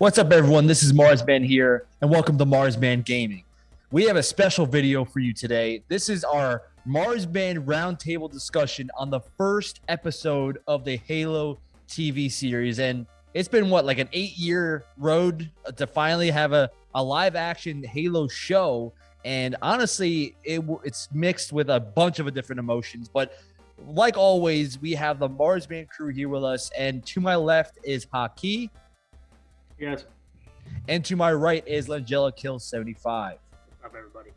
What's up, everyone? This is Marsman here, and welcome to Marsman Gaming. We have a special video for you today. This is our Marsman roundtable discussion on the first episode of the Halo TV series. And it's been what, like an eight year road to finally have a, a live action Halo show. And honestly, it, it's mixed with a bunch of different emotions. But like always, we have the Marsman crew here with us. And to my left is Haki. Yes. And to my right is Langella Kill 75. Up everybody.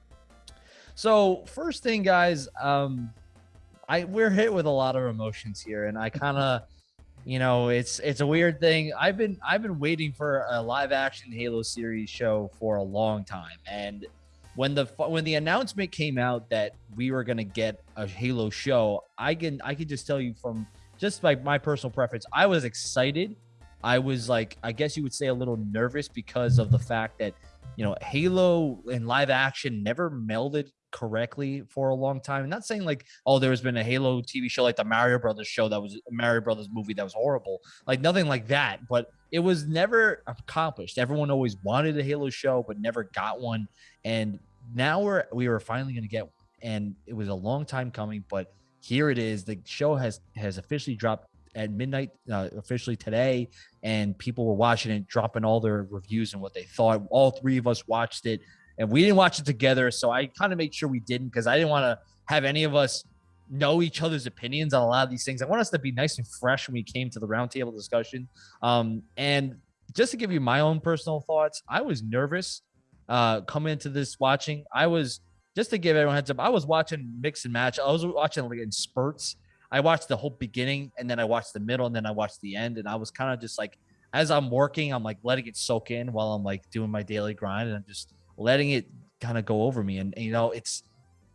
So first thing, guys, um, I we're hit with a lot of emotions here, and I kind of, you know, it's it's a weird thing. I've been I've been waiting for a live action Halo series show for a long time, and when the when the announcement came out that we were gonna get a Halo show, I can I can just tell you from just like my personal preference, I was excited I was like, I guess you would say a little nervous because of the fact that, you know, Halo and live action never melded correctly for a long time. I'm not saying like, oh, there's been a Halo TV show like the Mario Brothers show that was Mario Brothers movie that was horrible, like nothing like that. But it was never accomplished. Everyone always wanted a Halo show, but never got one. And now we're we were finally going to get one, and it was a long time coming, but here it is. The show has has officially dropped at midnight uh, officially today, and people were watching it, dropping all their reviews and what they thought. All three of us watched it, and we didn't watch it together, so I kind of made sure we didn't because I didn't want to have any of us know each other's opinions on a lot of these things. I want us to be nice and fresh when we came to the roundtable discussion. Um, and just to give you my own personal thoughts, I was nervous uh, coming into this watching. I was just to give everyone heads up. I was watching mix and match. I was watching like in spurts. I watched the whole beginning and then I watched the middle and then I watched the end. And I was kind of just like, as I'm working, I'm like letting it soak in while I'm like doing my daily grind and I'm just letting it kind of go over me. And, and you know, it's,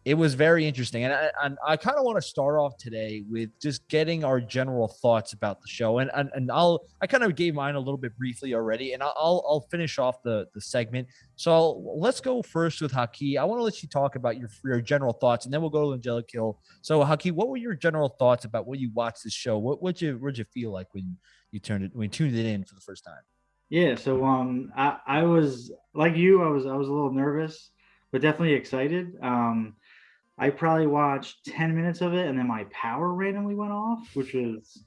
it was very interesting. And I, and I kind of want to start off today with just getting our general thoughts about the show. And, and, and I'll, I kind of gave mine a little bit briefly already, and I'll, I'll finish off the, the segment. So I'll, let's go first with Haki. I want to let you talk about your, your general thoughts, and then we'll go to Angelic Kill. So Haki, what were your general thoughts about when you watched this show? What, what you, what'd you feel like when you turned it, when you tuned it in for the first time? Yeah. So, um, I, I was like you, I was, I was a little nervous, but definitely excited. Um, I probably watched 10 minutes of it and then my power randomly went off, which was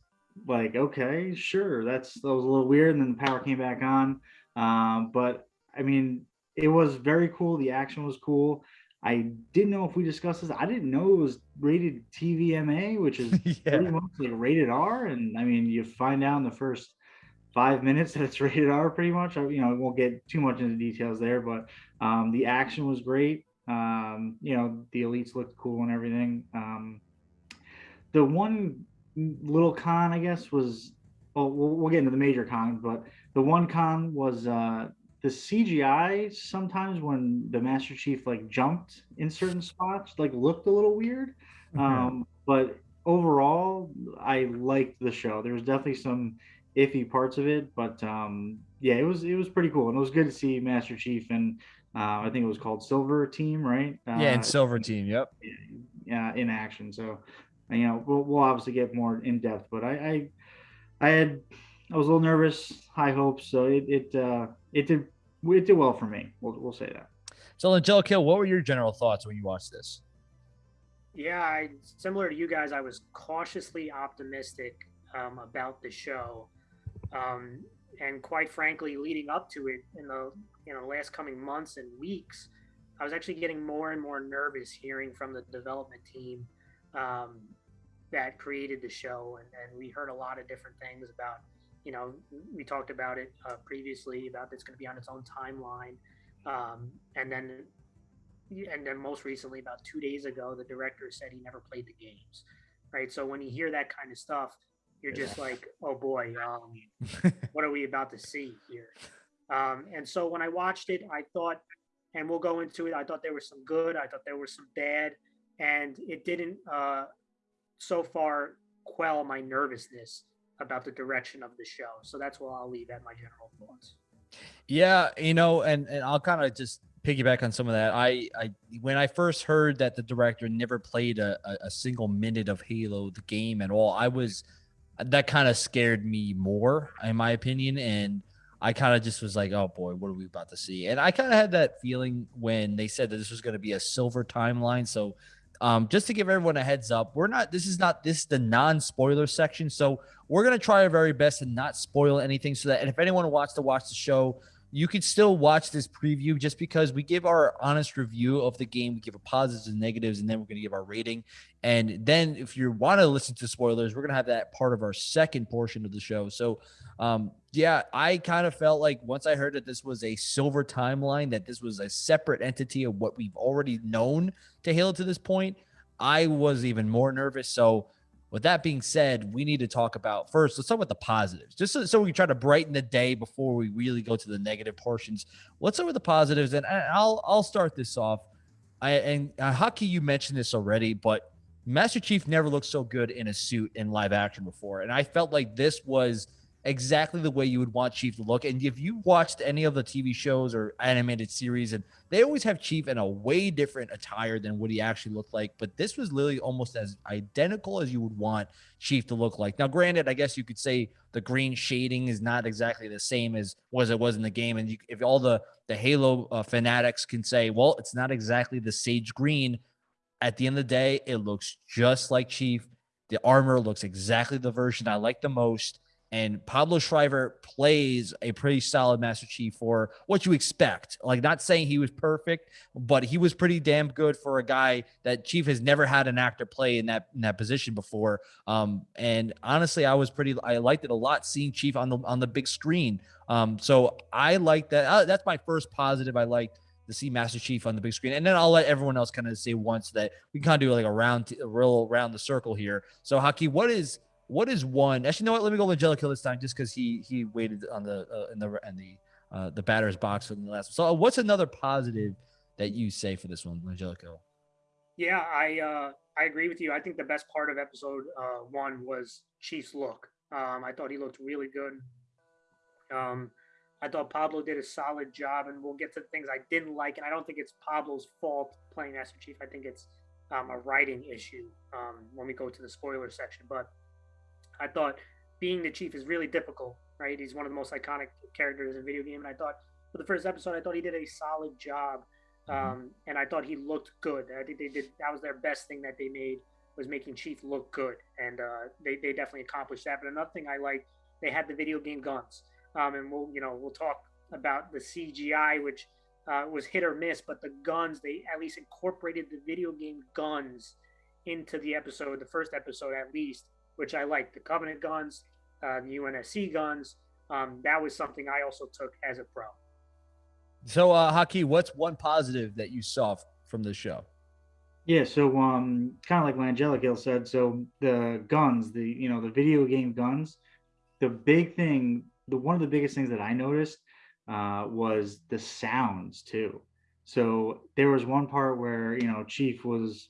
like, okay, sure. That's that was a little weird. And then the power came back on. Um, but I mean, it was very cool. The action was cool. I didn't know if we discussed this. I didn't know it was rated TVMA, which is yeah. pretty much like rated R. And I mean, you find out in the first five minutes that it's rated R pretty much. I, you know, I won't get too much into details there, but um, the action was great. Um, you know, the elites looked cool and everything. Um, the one little con, I guess, was well, we'll get into the major con, but the one con was uh, the CGI. Sometimes when the Master Chief like jumped in certain spots, like looked a little weird. Um, but overall, I liked the show. There was definitely some iffy parts of it, but um, yeah, it was it was pretty cool, and it was good to see Master Chief and uh, I think it was called Silver Team, right? Uh, yeah, and Silver Team. Yep. Yeah, in action. So, you know, we'll, we'll obviously get more in depth, but I, I, I had, I was a little nervous, high hopes. So it, it, uh, it did, it did well for me. We'll, we'll say that. So, Angelica, what were your general thoughts when you watched this? Yeah, I, similar to you guys, I was cautiously optimistic um, about the show. Um, and quite frankly, leading up to it in the you know last coming months and weeks, I was actually getting more and more nervous hearing from the development team um, that created the show, and, and we heard a lot of different things about. You know, we talked about it uh, previously about it's going to be on its own timeline, um, and then and then most recently, about two days ago, the director said he never played the games. Right, so when you hear that kind of stuff, you're just like, oh boy, um, what are we about to see here? Um, and so when I watched it, I thought, and we'll go into it. I thought there was some good. I thought there was some bad, and it didn't uh, so far quell my nervousness about the direction of the show. So that's what I'll leave at my general thoughts. Yeah, you know, and and I'll kind of just piggyback on some of that. I, I when I first heard that the director never played a, a, a single minute of Halo the game at all, I was that kind of scared me more, in my opinion. And I kind of just was like, oh boy, what are we about to see? And I kind of had that feeling when they said that this was going to be a silver timeline. So um, just to give everyone a heads up, we're not. This is not this is the non-spoiler section, so we're gonna try our very best to not spoil anything, so that and if anyone wants to watch the show, you could still watch this preview just because we give our honest review of the game. We give a positives and negatives, and then we're going to give our rating. And then if you want to listen to spoilers, we're going to have that part of our second portion of the show. So, um, yeah, I kind of felt like once I heard that this was a silver timeline, that this was a separate entity of what we've already known to Halo to this point, I was even more nervous. So, with that being said, we need to talk about first. Let's talk about the positives, just so, so, we can try to brighten the day before we really go to the negative portions. Let's start with the positives, and I'll I'll start this off. I and uh, Haki, you mentioned this already, but Master Chief never looked so good in a suit in live action before, and I felt like this was exactly the way you would want Chief to look. And if you watched any of the TV shows or animated series, and they always have Chief in a way different attire than what he actually looked like. But this was literally almost as identical as you would want Chief to look like. Now, granted, I guess you could say the green shading is not exactly the same as was it was in the game. And you, if all the the Halo uh, fanatics can say, well, it's not exactly the sage green. At the end of the day, it looks just like Chief. The armor looks exactly the version I like the most and Pablo Schreiber plays a pretty solid Master Chief for what you expect. Like, not saying he was perfect, but he was pretty damn good for a guy that Chief has never had an actor play in that in that position before. Um, and honestly, I was pretty, I liked it a lot seeing Chief on the on the big screen. Um, so I like that. Uh, that's my first positive. I liked to see Master Chief on the big screen, and then I'll let everyone else kind of say once that we kind of do like a round, a real round the circle here. So, Haki, what is what is one? Actually, know what? Let me go with Angelico this time, just because he he waited on the uh, in the in the uh, the batter's box for the last. So, uh, what's another positive that you say for this one, Angelico? Yeah, I uh, I agree with you. I think the best part of episode uh, one was Chief's look. Um, I thought he looked really good. Um, I thought Pablo did a solid job, and we'll get to the things I didn't like. And I don't think it's Pablo's fault playing Master Chief. I think it's um, a writing issue um, when we go to the spoiler section. But I thought being the chief is really difficult, right? He's one of the most iconic characters in video game, and I thought for the first episode, I thought he did a solid job, mm-hmm. um, and I thought he looked good. I think they did that was their best thing that they made was making Chief look good, and uh, they they definitely accomplished that. But another thing I liked, they had the video game guns, um, and we'll you know we'll talk about the CGI, which uh, was hit or miss, but the guns they at least incorporated the video game guns into the episode, the first episode at least, which I like. The Covenant guns, uh, the UNSC guns. Um, that was something I also took as a pro. So, uh, Haki, what's one positive that you saw from the show? Yeah, so um, kind of like what Angelica said. So the guns, the you know the video game guns, the big thing, the one of the biggest things that I noticed uh, was the sounds too. So there was one part where you know Chief was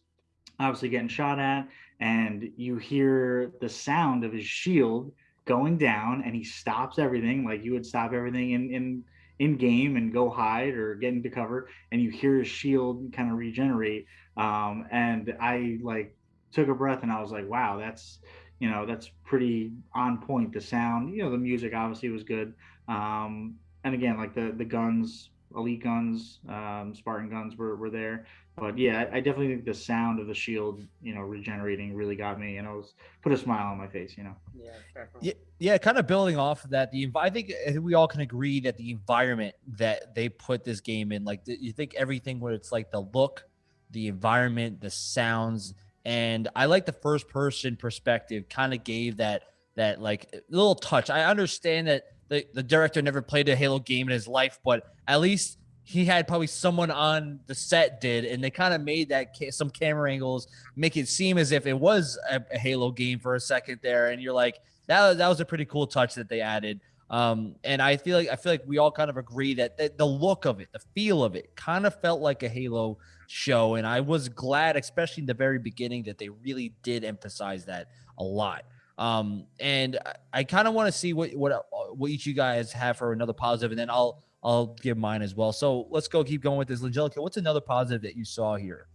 obviously getting shot at, and you hear the sound of his shield going down, and he stops everything like you would stop everything in in in game and go hide or get into cover, and you hear his shield kind of regenerate. Um, and I like took a breath and I was like, wow, that's you know that's pretty on point. The sound, you know, the music obviously was good. Um, and again, like the the guns, elite guns, um, Spartan guns were were there. But yeah, I definitely think the sound of the shield, you know, regenerating really got me, and it was put a smile on my face, you know. Yeah, definitely. Yeah, yeah, kind of building off of that. The I think we all can agree that the environment that they put this game in, like you think everything where it's like the look, the environment, the sounds, and I like the first person perspective. Kind of gave that that like little touch. I understand that the the director never played a Halo game in his life, but at least he had probably someone on the set did, and they kind of made that ca- some camera angles make it seem as if it was a, a, Halo game for a second there, and you're like, that that was a pretty cool touch that they added. Um, and I feel like I feel like we all kind of agree that the, the look of it, the feel of it, kind of felt like a Halo show, and I was glad, especially in the very beginning, that they really did emphasize that a lot. Um, and I, I kind of want to see what what what each you guys have for another positive, and then I'll I'll give mine as well. So let's go keep going with this. Angelica, what's another positive that you saw here?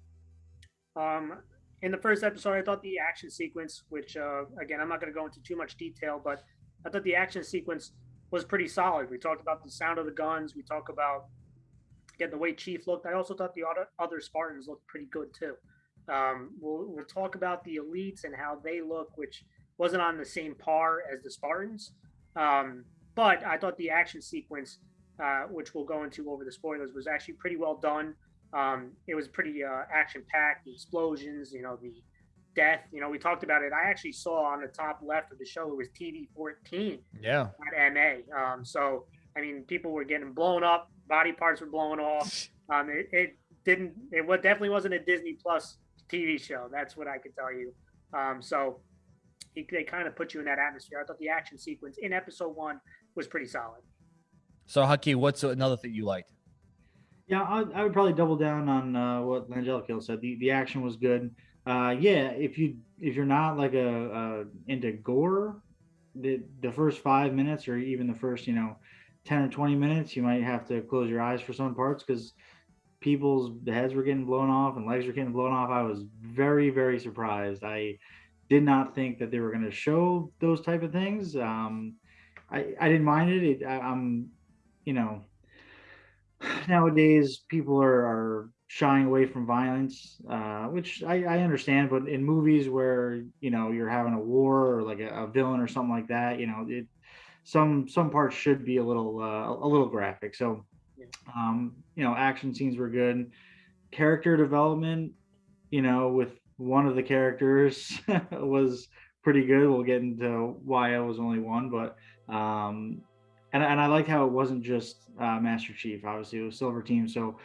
Um, in the first episode, I thought the action sequence, which uh, again, I'm not going to go into too much detail, but I thought the action sequence was pretty solid. We talked about the sound of the guns. We talked about again the way Chief looked. I also thought the other other Spartans looked pretty good too. Um, we'll we'll talk about the elites and how they look, which wasn't on the same par as the Spartans. Um, but I thought the action sequence, uh, which we'll go into over the spoilers, was actually pretty well done. Um, it was pretty uh, action packed. The explosions, you know, the death. You know, we talked about it. I actually saw on the top left of the show it was TV 14. Yeah. At MA. Um, so I mean, people were getting blown up, body parts were blowing off. Um, it, it didn't. It what definitely wasn't a Disney Plus TV show. That's what I can tell you. Um, so he, they kind of put you in that atmosphere. I thought the action sequence in episode one was pretty solid. So, Haki, what's another thing you liked? Yeah, I, I would probably double down on uh, what Langelico said. The the action was good. Uh, yeah, if you if you're not like a, a into gore, the the first five minutes or even the first you know 10 or 20 minutes, you might have to close your eyes for some parts because people's heads were getting blown off and legs were getting blown off. I was very, very surprised. I did not think that they were going to show those type of things. Um, I, I didn't mind it. it I, am you know, nowadays people are, are shying away from violence, uh, which I, I, understand. But in movies where you know you're having a war or like a, a villain or something like that, you know, it some some parts should be a little uh, a little graphic. So, um, you know, action scenes were good. Character development, you know, with one of the characters was pretty good. We'll get into why I was only one, but um, and and I like how it wasn't just uh, Master Chief. Obviously, it was Silver Team, so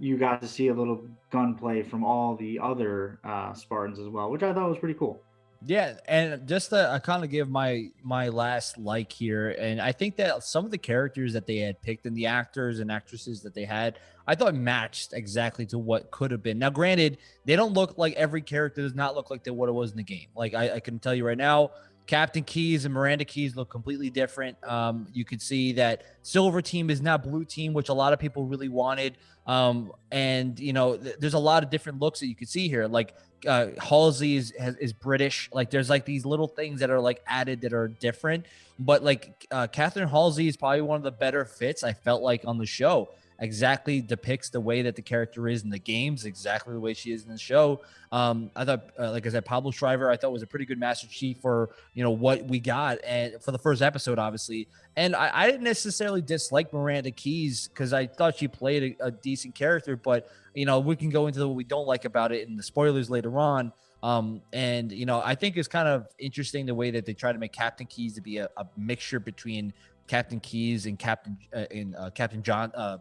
you got to see a little gunplay from all the other uh, Spartans as well, which I thought was pretty cool. Yeah, and just to I kind of give my my last like here, and I think that some of the characters that they had picked and the actors and actresses that they had, I thought matched exactly to what could have been. Now, granted, they don't look like every character does not look like what it was in the game. Like I, I can tell you right now, Captain Keyes and Miranda Keyes look completely different. Um, you could see that Silver Team is not Blue Team, which a lot of people really wanted. Um, and you know, th- there's a lot of different looks that you could see here. Like uh, Halsey is is British. Like there's like these little things that are like added that are different. But like uh, Catherine Halsey is probably one of the better fits I felt like on the show. Exactly depicts the way that the character is in the games, exactly the way she is in the show. Um, I thought, uh, like I said, Pablo Schreiber, I thought was a pretty good Master Chief for you know what we got and for the first episode, obviously. And I, I didn't necessarily dislike Miranda Keyes because I thought she played a, a decent character, but you know, we can go into what we don't like about it in the spoilers later on. Um, and you know, I think it's kind of interesting the way that they try to make Captain Keyes to be a, a mixture between Captain Keyes and Captain uh, and uh, Captain John uh,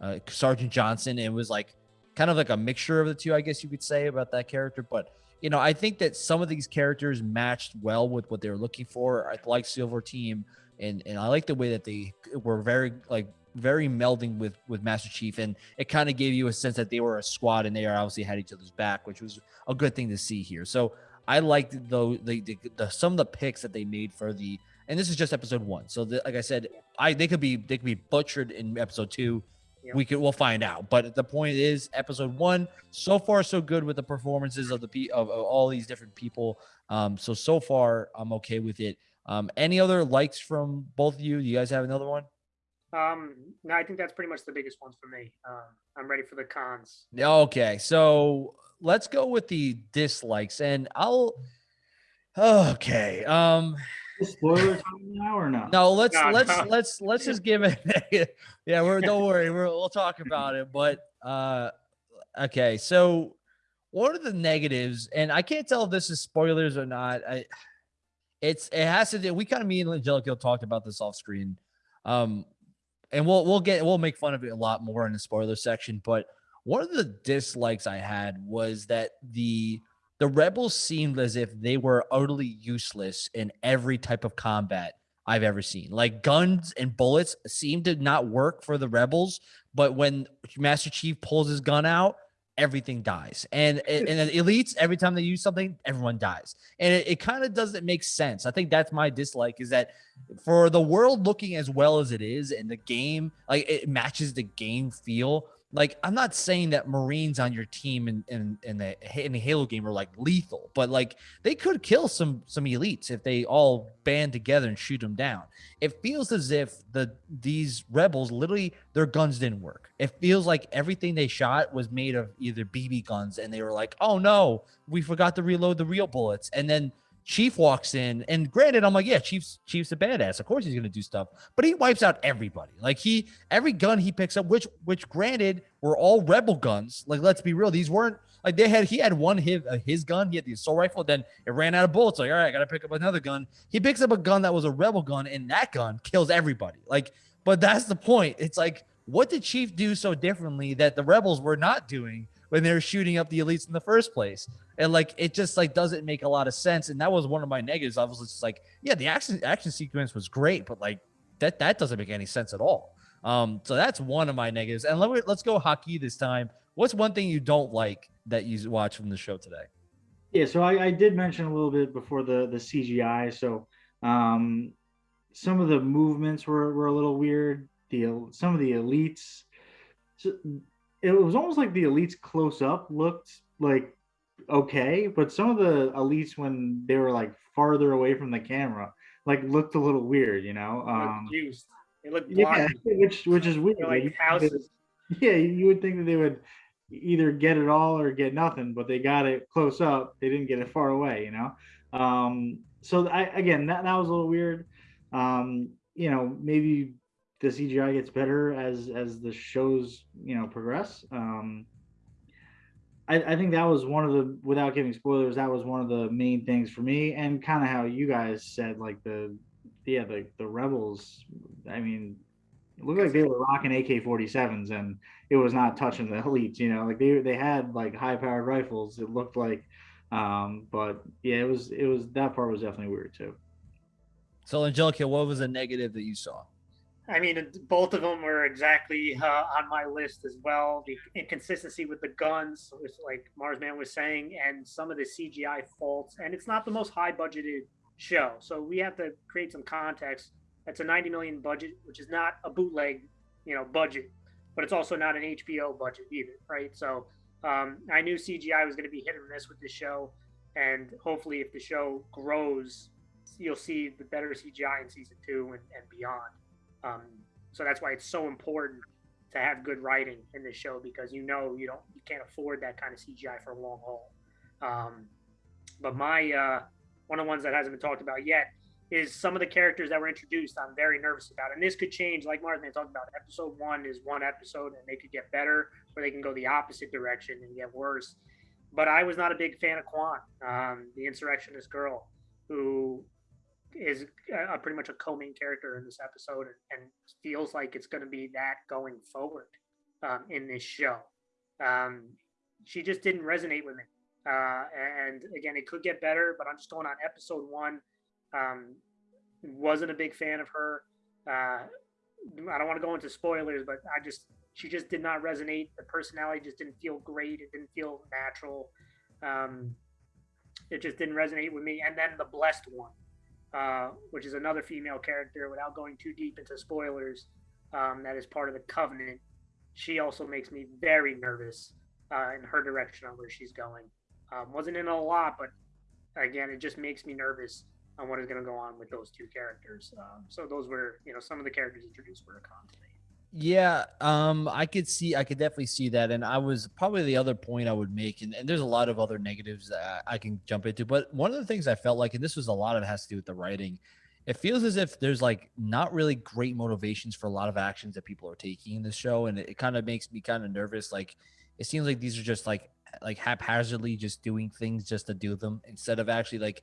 uh, Sergeant Johnson. It was like kind of like a mixture of the two, I guess you could say about that character. But you know, I think that some of these characters matched well with what they were looking for. I like Silver Team, and and I like the way that they were very like very melding with with Master Chief, and it kind of gave you a sense that they were a squad and they are obviously had each other's back, which was a good thing to see here. So I liked though the, the, the some of the picks that they made for the, and this is just episode one. So the, like I said, I they could be they could be butchered in episode two. Yep. We could we'll find out. But the point is, episode one so far so good with the performances of the of, of all these different people. Um, so so far I'm okay with it. Um, any other likes from both of you? Do you guys have another one? Um, no, I think that's pretty much the biggest ones for me. Um, I'm ready for the cons. Okay, so let's go with the dislikes, and I'll. Okay. Um. Spoiler time now or no? No, let's no, let's no. let's let's just give it. yeah, we're don't worry, we're, we'll talk about it. But uh, okay, so what are the negatives? And I can't tell if this is spoilers or not. I, it's it has to do. We kind of me and Angelico talked about this off screen. Um, and we'll we'll get we'll make fun of it a lot more in the spoiler section. But one of the dislikes I had was that the the rebels seemed as if they were utterly useless in every type of combat I've ever seen. Like guns and bullets seem to not work for the rebels, but when Master Chief pulls his gun out, everything dies. And and the elites, every time they use something, everyone dies. And it, it kind of doesn't make sense. I think that's my dislike is that for the world looking as well as it is and the game, like it matches the game feel. Like I'm not saying that Marines on your team in in in the in the Halo game are like lethal, but like they could kill some some elites if they all band together and shoot them down. It feels as if the these rebels literally their guns didn't work. It feels like everything they shot was made of either BB guns, and they were like, "Oh no, we forgot to reload the real bullets," and then Chief walks in, and granted, I'm like, yeah, Chief's Chief's a badass. Of course he's gonna do stuff, but he wipes out everybody. Like he, every gun he picks up, which which granted were all rebel guns. Like let's be real, these weren't like they had. He had one his uh, his gun. He had the assault rifle. Then it ran out of bullets. Like all right, I gotta pick up another gun. He picks up a gun that was a rebel gun, and that gun kills everybody. Like, but that's the point. It's like, what did Chief do so differently that the rebels were not doing? when they were shooting up the elites in the first place. And like it just like doesn't make a lot of sense. And that was one of my negatives. I was just like, yeah, the action action sequence was great, but like that that doesn't make any sense at all. Um, so that's one of my negatives. And let me let's go Haki this time. What's one thing you don't like that you watch from the show today? Yeah, so I, I did mention a little bit before the the CGI. So um, some of the movements were, were a little weird. The some of the elites, so it was almost like the elites close up looked like okay, but some of the elites when they were like farther away from the camera, like looked a little weird, you know. Um, used. It looked yeah, which which is weird. like houses. Yeah, you would think that they would either get it all or get nothing, but they got it close up. They didn't get it far away, you know. Um, so I again that that was a little weird. Um, you know, maybe the CGI gets better as as the shows you know progress. Um, I, I think that was one of the without giving spoilers, that was one of the main things for me, and kind of how you guys said like the yeah the the rebels. I mean, it looked like they were rocking AK 47s and it was not touching the elites. You know, like they they had like high powered rifles. It looked like, um, but yeah, it was it was that part was definitely weird too. So Angelica, what was a negative that you saw? I mean, both of them were exactly uh, on my list as well. The inconsistency with the guns, like Marsman was saying, and some of the CGI faults. And it's not the most high budgeted show, so we have to create some context. That's a 90 million budget, which is not a bootleg, you know, budget, but it's also not an HBO budget either, right? So um, I knew CGI was going to be hit or miss with this show, and hopefully, if the show grows, you'll see the better CGI in season two and, and beyond. Um, so that's why it's so important to have good writing in this show because you know you don't you can't afford that kind of CGI for a long haul. Um, but my uh, one of the ones that hasn't been talked about yet is some of the characters that were introduced. I'm very nervous about, and this could change. Like Martin talked about, episode one is one episode, and they could get better, or they can go the opposite direction and get worse. But I was not a big fan of Kwan, um, the insurrectionist girl, who is a, pretty much a co-main character in this episode and, and feels like it's going to be that going forward um, in this show. Um, she just didn't resonate with me. Uh, and again, it could get better, but I'm just going on episode one. Um, wasn't a big fan of her. Uh, I don't want to go into spoilers, but I just she just did not resonate. The personality just didn't feel great. It didn't feel natural. Um, it just didn't resonate with me. And then the blessed one, uh, which is another female character, without going too deep into spoilers, um, that is part of the Covenant. She also makes me very nervous uh, in her direction on where she's going. Um, wasn't in a lot, but again, it just makes me nervous on what is going to go on with those two characters. Um, so those were, you know, some of the characters introduced were a con to me. Yeah, um, I could see, I could definitely see that, and I was probably the other point I would make, and, and there's a lot of other negatives that I can jump into, but one of the things I felt like, and this was a lot of it has to do with the writing, it feels as if there's like not really great motivations for a lot of actions that people are taking in this show, and it, it kind of makes me kind of nervous. Like, it seems like these are just like like haphazardly just doing things just to do them instead of actually like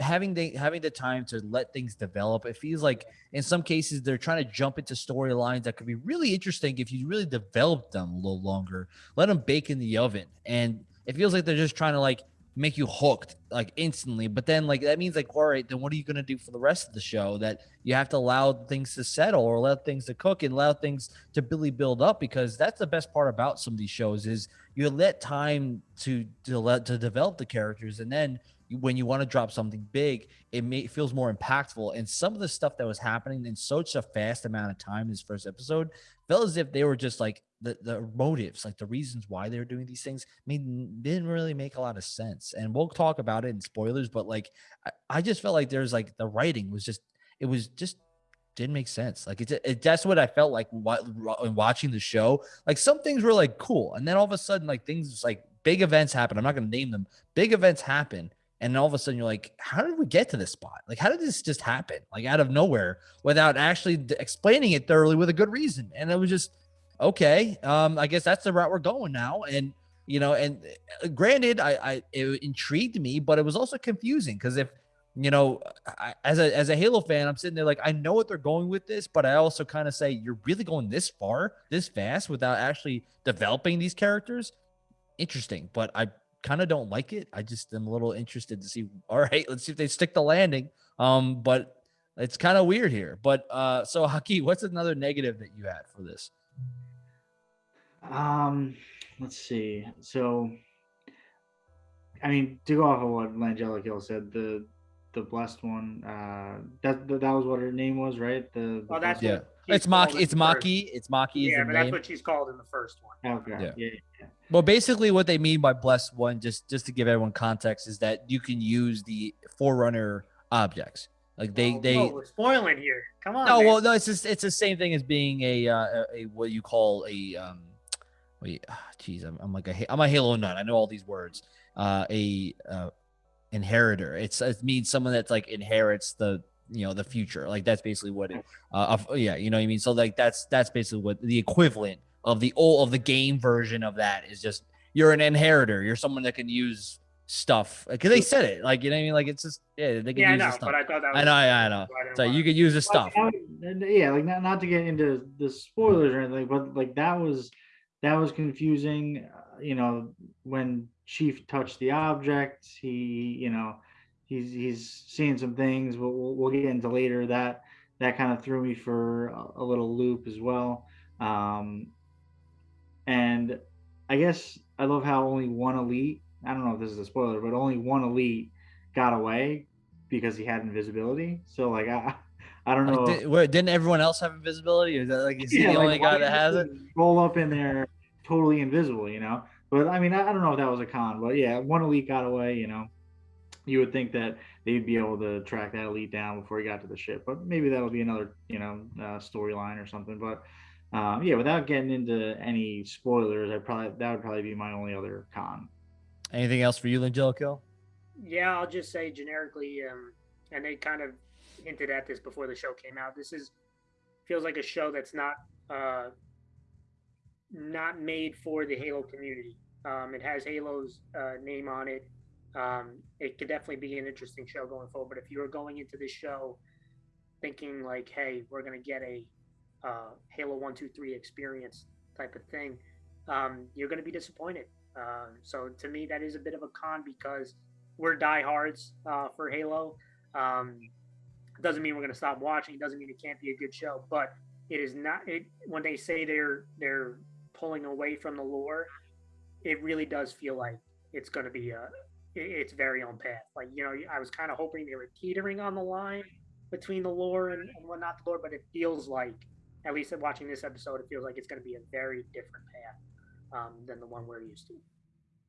having the having the time to let things develop. It feels like in some cases they're trying to jump into storylines that could be really interesting if you really develop them a little longer. Let them bake in the oven, and it feels like they're just trying to like make you hooked like instantly. But then like that means like, all right, then what are you gonna do for the rest of the show? That you have to allow things to settle or allow things to cook and allow things to really build up because that's the best part about some of these shows is you let time to to let to develop the characters and then when you want to drop something big, it, may, it feels more impactful. And some of the stuff that was happening in such a fast amount of time in this first episode felt as if they were just like the, the motives, like the reasons why they were doing these things, made didn't really make a lot of sense. And we'll talk about it in spoilers, but like I, I just felt like there's like the writing was just it was just didn't make sense. Like it, it that's what I felt like watching the show. Like some things were like cool, and then all of a sudden, like things like big events happen. I'm not going to name them. Big events happen, and all of a sudden you're like, how did we get to this spot? Like, how did this just happen? Like out of nowhere without actually explaining it thoroughly with a good reason. And it was just okay. Um, I guess that's the route we're going now. And you know, and uh, granted, I, I it intrigued me, but it was also confusing because if you know, I, as a as a Halo fan, I'm sitting there like I know what they're going with this, but I also kind of say you're really going this far, this fast, without actually developing these characters. Interesting, but I kind of don't like it. I just am a little interested to see. All right, let's see if they stick the landing. Um, but it's kind of weird here. But uh, so Haki, what's another negative that you had for this? Um, let's see. So, I mean, to go off of what Langella Hill said, the the blessed one, uh, that that was what her name was, right? The, the that's yeah. It's Makee. It's Makee. It's Makee. Yeah, but that's what she's called in the first one. Okay. Yeah. yeah. yeah. Well, basically, what they mean by blessed one, just just to give everyone context, is that you can use the forerunner objects. Like they oh, they oh, we're spoiling here. Come on. No, man. well, no, it's just it's the same thing as being a uh, a, a what you call a um. Wait, jeez, oh, I'm, I'm like a I'm a Halo nut. I know all these words. Uh, a uh, inheritor. It's it means someone that's like inherits the you know the future. Like that's basically what it. Uh, yeah, you know what I mean. So like that's that's basically what the equivalent of the old of the game version of that is just you're an inheritor. You're someone that can use stuff because they said it like you know what I mean. Like it's just yeah they can yeah, use I know, stuff. but I thought that was I know I know. So you could use the stuff. yeah, like not not to get into the spoilers or anything, but like that was that was confusing. Uh, you know when Chief touched the object, he you know he's he's seeing some things. We'll we'll, we'll get into later that that kind of threw me for a, a little loop as well. Um, and I guess I love how only one elite, I don't know if this is a spoiler, but only one elite got away because he had invisibility. So like I I don't know. Like, did, didn't everyone else have invisibility? Is that like is he yeah, the like, only guy that has it? Roll up in there totally invisible, you know. But I mean, I, I don't know if that was a con, but yeah, one elite got away, you know. You would think that they'd be able to track that elite down before he got to the ship, but maybe that'll be another, you know, uh, storyline or something. But um, yeah, without getting into any spoilers, I probably that would probably be my only other con. Anything else for you, Angelico? Yeah, I'll just say generically, um, and they kind of hinted at this before the show came out. This is feels like a show that's not uh, not made for the Halo community. Um, it has Halo's uh, name on it. Um, it could definitely be an interesting show going forward. But if you were going into this show thinking like, "Hey, we're gonna get a uh, Halo One, Two, Three experience type of thing, um, you're going to be disappointed. Uh, so to me, that is a bit of a con because we're diehards uh, for Halo. Um, doesn't mean we're going to stop watching. It doesn't mean it can't be a good show, but it is not. It when they say they're they're pulling away from the lore, it really does feel like it's going to be a it's very on path. Like you know, I was kind of hoping they were teetering on the line between the lore and, and whatnot the lore, but it feels like at least watching this episode, it feels like it's going to be a very different path um, than the one we're used to.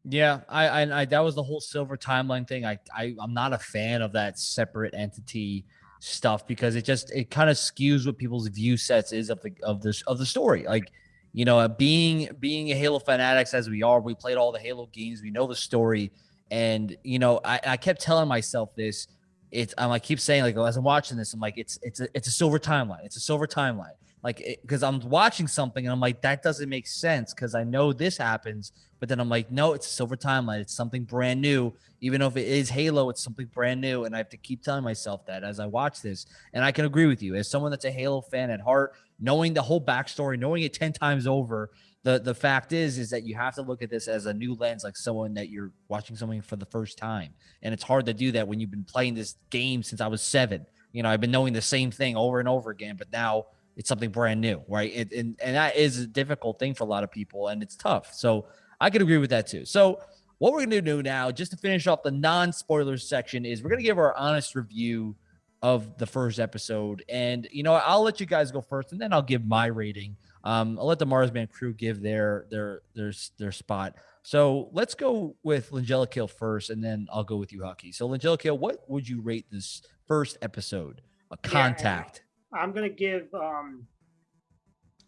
Yeah, I, I, I, that was the whole silver timeline thing. I, I, I'm not a fan of that separate entity stuff because it just it kind of skews what people's view sets is of the of this of the story. Like, you know, being being a Halo fanatics as we are, we played all the Halo games, we know the story, and you know, I, I kept telling myself this. It's I'm like keep saying like as I'm watching this, I'm like it's it's a it's a silver timeline. It's a silver timeline like because i'm watching something and i'm like that doesn't make sense because i know this happens but then i'm like no it's a silver timeline. It's something brand new. Even if it is halo it's something brand new. And i have to keep telling myself that as i watch this. And i can agree with you. As someone that's a halo fan at heart knowing the whole backstory knowing it 10 times over the the fact is is that you have to look at this as a new lens like someone that you're watching something for the first time. And it's hard to do that when you've been playing this game since i was seven. You know i've been knowing the same thing over and over again but now it's something brand new, right? It, and and that is a difficult thing for a lot of people, and it's tough. So I could agree with that too. So what we're going to do now, just to finish off the non spoilers section, is we're going to give our honest review of the first episode. And, you know, I'll let you guys go first and then I'll give my rating. Um, I'll let the Marsman crew give their their their their spot. So let's go with Langella Kill first, and then I'll go with you, Haki. So Langella Kill, what would you rate this first episode? A contact. Yeah, I'm gonna give um,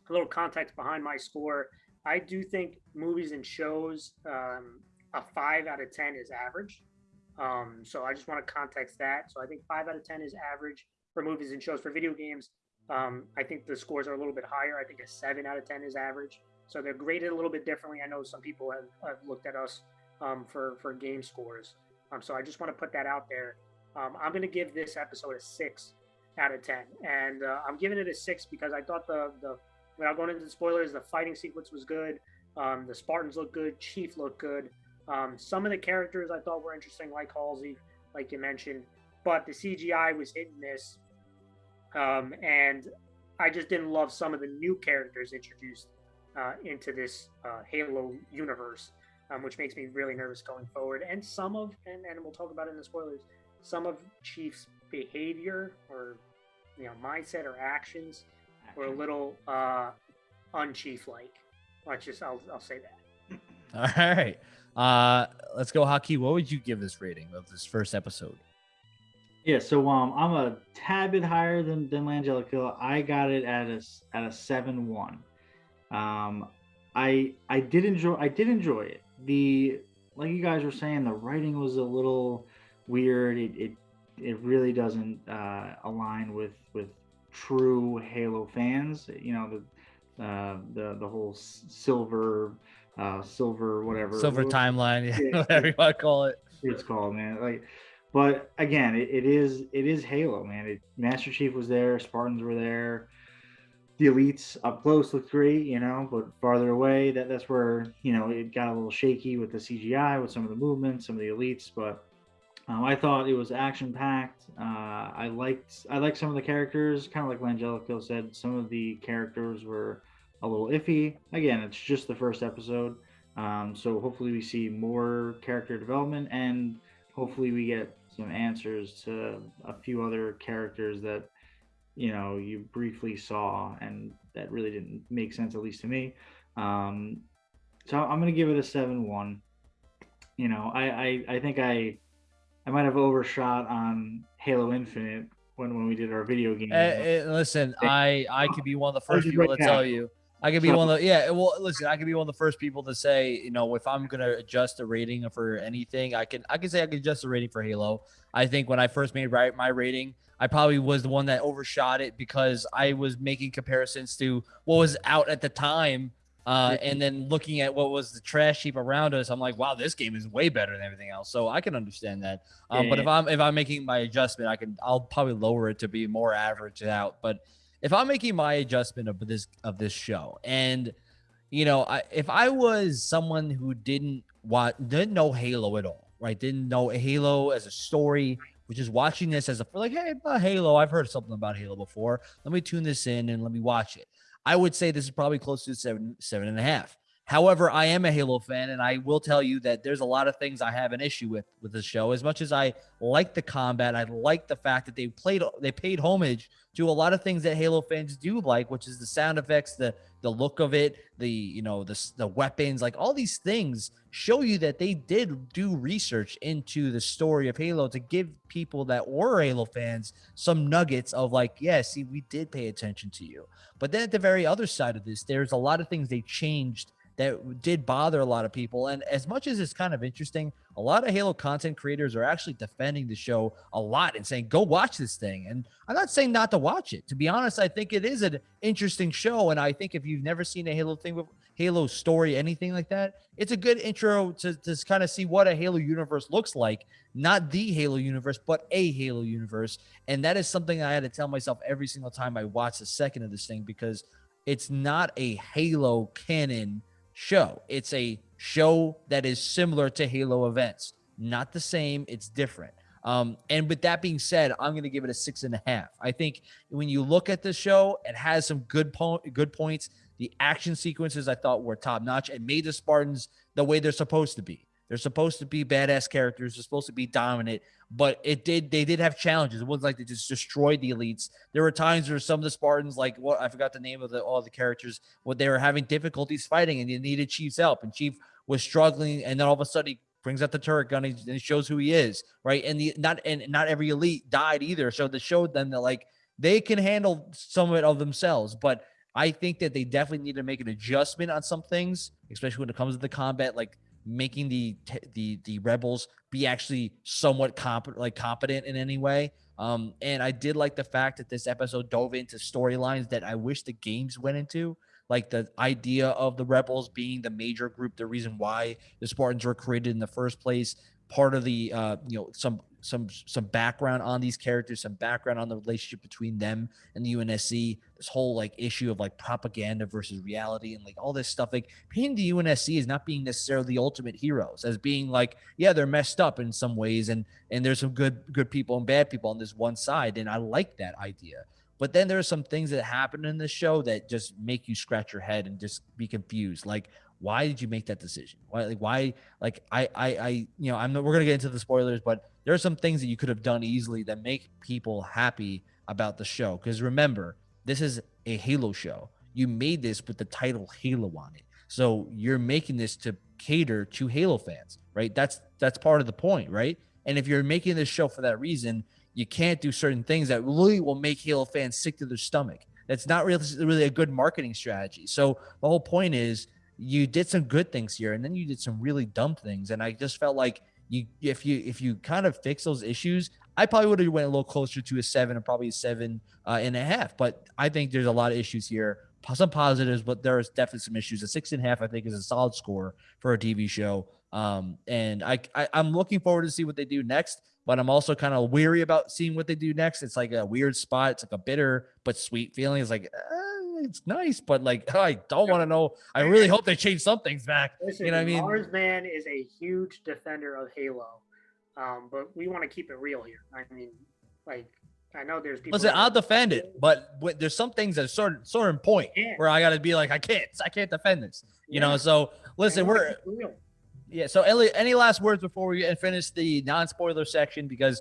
a little context behind my score. I do think movies and shows um, a five out of ten is average. Um, so I just want to context that. So I think five out of ten is average for movies and shows. For video games, um, I think the scores are a little bit higher. I think a seven out of ten is average. So they're graded a little bit differently. I know some people have, have looked at us um, for for game scores. Um, so I just want to put that out there. Um, I'm going to give this episode a six out of ten, and uh, I'm giving it a six because I thought the the without going into the spoilers, the fighting sequence was good. Um, the Spartans look good. Chief looked good. Um, some of the characters I thought were interesting, like Halsey, like you mentioned, but the CGI was hit and miss. Um, and I just didn't love some of the new characters introduced uh, into this uh, Halo universe, um, which makes me really nervous going forward. And some of, and, and we'll talk about it in the spoilers, some of Chief's behavior or you know mindset or actions were a little uh, unchief like. Let's just, I'll, I'll say that. All right. Uh, let's go, Haki. What would you give this rating of this first episode? Yeah, so um, I'm a tad bit higher than than Langella Kill. I got it at a at a seven one. Um, I I did enjoy I did enjoy it. The like you guys were saying, the writing was a little weird. It it, it really doesn't uh, align with with true Halo fans. You know the uh, the the whole silver uh, silver whatever silver timeline, yeah, whatever you want to call it. It's called man. Like, but again, it, it is it is Halo, man. It, Master Chief was there, Spartans were there the elites up close looked great, you know, but farther away, that that's where you know it got a little shaky with the CGI, with some of the movements, some of the elites. But um, I thought it was action packed. Uh, I liked I liked some of the characters, kind of like Langelico said. Some of the characters were a little iffy. Again, it's just the first episode, um, so hopefully we see more character development and hopefully we get some answers to a few other characters that you know you briefly saw and that really didn't make sense at least to me um so i'm gonna give it a 7-1 you know I, I i think i i might have overshot on halo infinite when when we did our video game uh, listen i i could be one of the first people to tell you I could be one of the yeah. Well, listen, I could be one of the first people to say, you know, if I'm gonna adjust the rating for anything, I can I can say I can adjust the rating for Halo. I think when I first made right my rating, I probably was the one that overshot it because I was making comparisons to what was out at the time. Uh, and then looking at what was the trash heap around us, I'm like, wow, this game is way better than everything else. So I can understand that. Um, yeah. But if I'm if I'm making my adjustment, I can I'll probably lower it to be more average out. But if I'm making my adjustment of this of this show, and you know, I, if I was someone who didn't want didn't know Halo at all, right? Didn't know Halo as a story, which is watching this as a like, hey, Halo. I've heard something about Halo before. Let me tune this in and let me watch it. I would say this is probably close to seven, seven and a half. However, I am a Halo fan, and I will tell you that there's a lot of things I have an issue with with the show. As much as I like the combat, I like the fact that they played they paid homage to a lot of things that Halo fans do like, which is the sound effects, the the look of it, the you know the the weapons, like all these things show you that they did do research into the story of Halo to give people that were Halo fans some nuggets of like, yeah, see, we did pay attention to you. But then at the very other side of this, there's a lot of things they changed that did bother a lot of people. And as much as it's kind of interesting, a lot of Halo content creators are actually defending the show a lot and saying, go watch this thing. And I'm not saying not to watch it. To be honest, I think it is an interesting show. And I think if you've never seen a Halo thing Halo story, anything like that, it's a good intro to, to kind of see what a Halo universe looks like. Not the Halo universe, but a Halo universe. And that is something I had to tell myself every single time I watched a second of this thing because it's not a Halo canon show. It's a show that is similar to Halo events, not the same. It's different. Um, and with that being said, I'm going to give it a six and a half. I think when you look at the show, it has some good po- good points. The action sequences I thought were top notch and made the Spartans the way they're supposed to be. They're supposed to be badass characters. They're supposed to be dominant, but it did they did have challenges. It wasn't like they just destroyed the elites. There were times where some of the Spartans, like what I forgot the name of the, all the characters, what they were having difficulties fighting, and they needed Chief's help, and Chief was struggling, and then all of a sudden he brings out the turret gun and he shows who he is, right? And the not and not every elite died either, so they showed them that like they can handle some of it of themselves, but. I think that they definitely need to make an adjustment on some things, especially when it comes to the combat. Like making the the the rebels be actually somewhat competent like competent in any way. Um and i did like the fact that this episode dove into storylines that i wish the games went into like the idea of the rebels being the major group the reason why the spartans were created in the first place part of the uh you know some some some background on these characters, some background on the relationship between them and the UNSC. This whole like issue of like propaganda versus reality and like all this stuff. Like painting the UNSC is not being necessarily the ultimate heroes, as being like yeah they're messed up in some ways and and there's some good good people and bad people on this one side, and I like that idea. But then there are some things that happen in the show that just make you scratch your head and just be confused. Like why did you make that decision? Why like why like I I I you know I'm we're gonna get into the spoilers, but there are some things that you could have done easily that make people happy about the show. Because remember, this is a Halo show. You made this with the title Halo on it. So you're making this to cater to Halo fans, right? That's that's part of the point, right? And if you're making this show for that reason, you can't do certain things that really will make Halo fans sick to their stomach. That's not really really a good marketing strategy. So the whole point is you did some good things here and then you did some really dumb things and I just felt like you if you if you kind of fix those issues, I probably would have went a little closer to a seven and probably a seven uh, and a half. But I think there's a lot of issues here. Some positives, but there's definitely some issues. A six and a half, I think, is a solid score for a TV show. Um, and I, I I'm looking forward to see what they do next. But I'm also kind of weary about seeing what they do next. It's like a weird spot. It's like a bitter but sweet feeling. It's like. Eh, it's nice, but like I don't want to know. I really hope they change some things back. Listen, you know what I mean? Mars Man is a huge defender of Halo, um, but we want to keep it real here. I mean, like I know there's people. Listen, I'll defend it, but there's some things that are sort of, sort of point where I got to be like, I can't, I can't defend this. You yeah. know, so listen, we're. Yeah. So, any, any last words before we finish the non-spoiler section? Because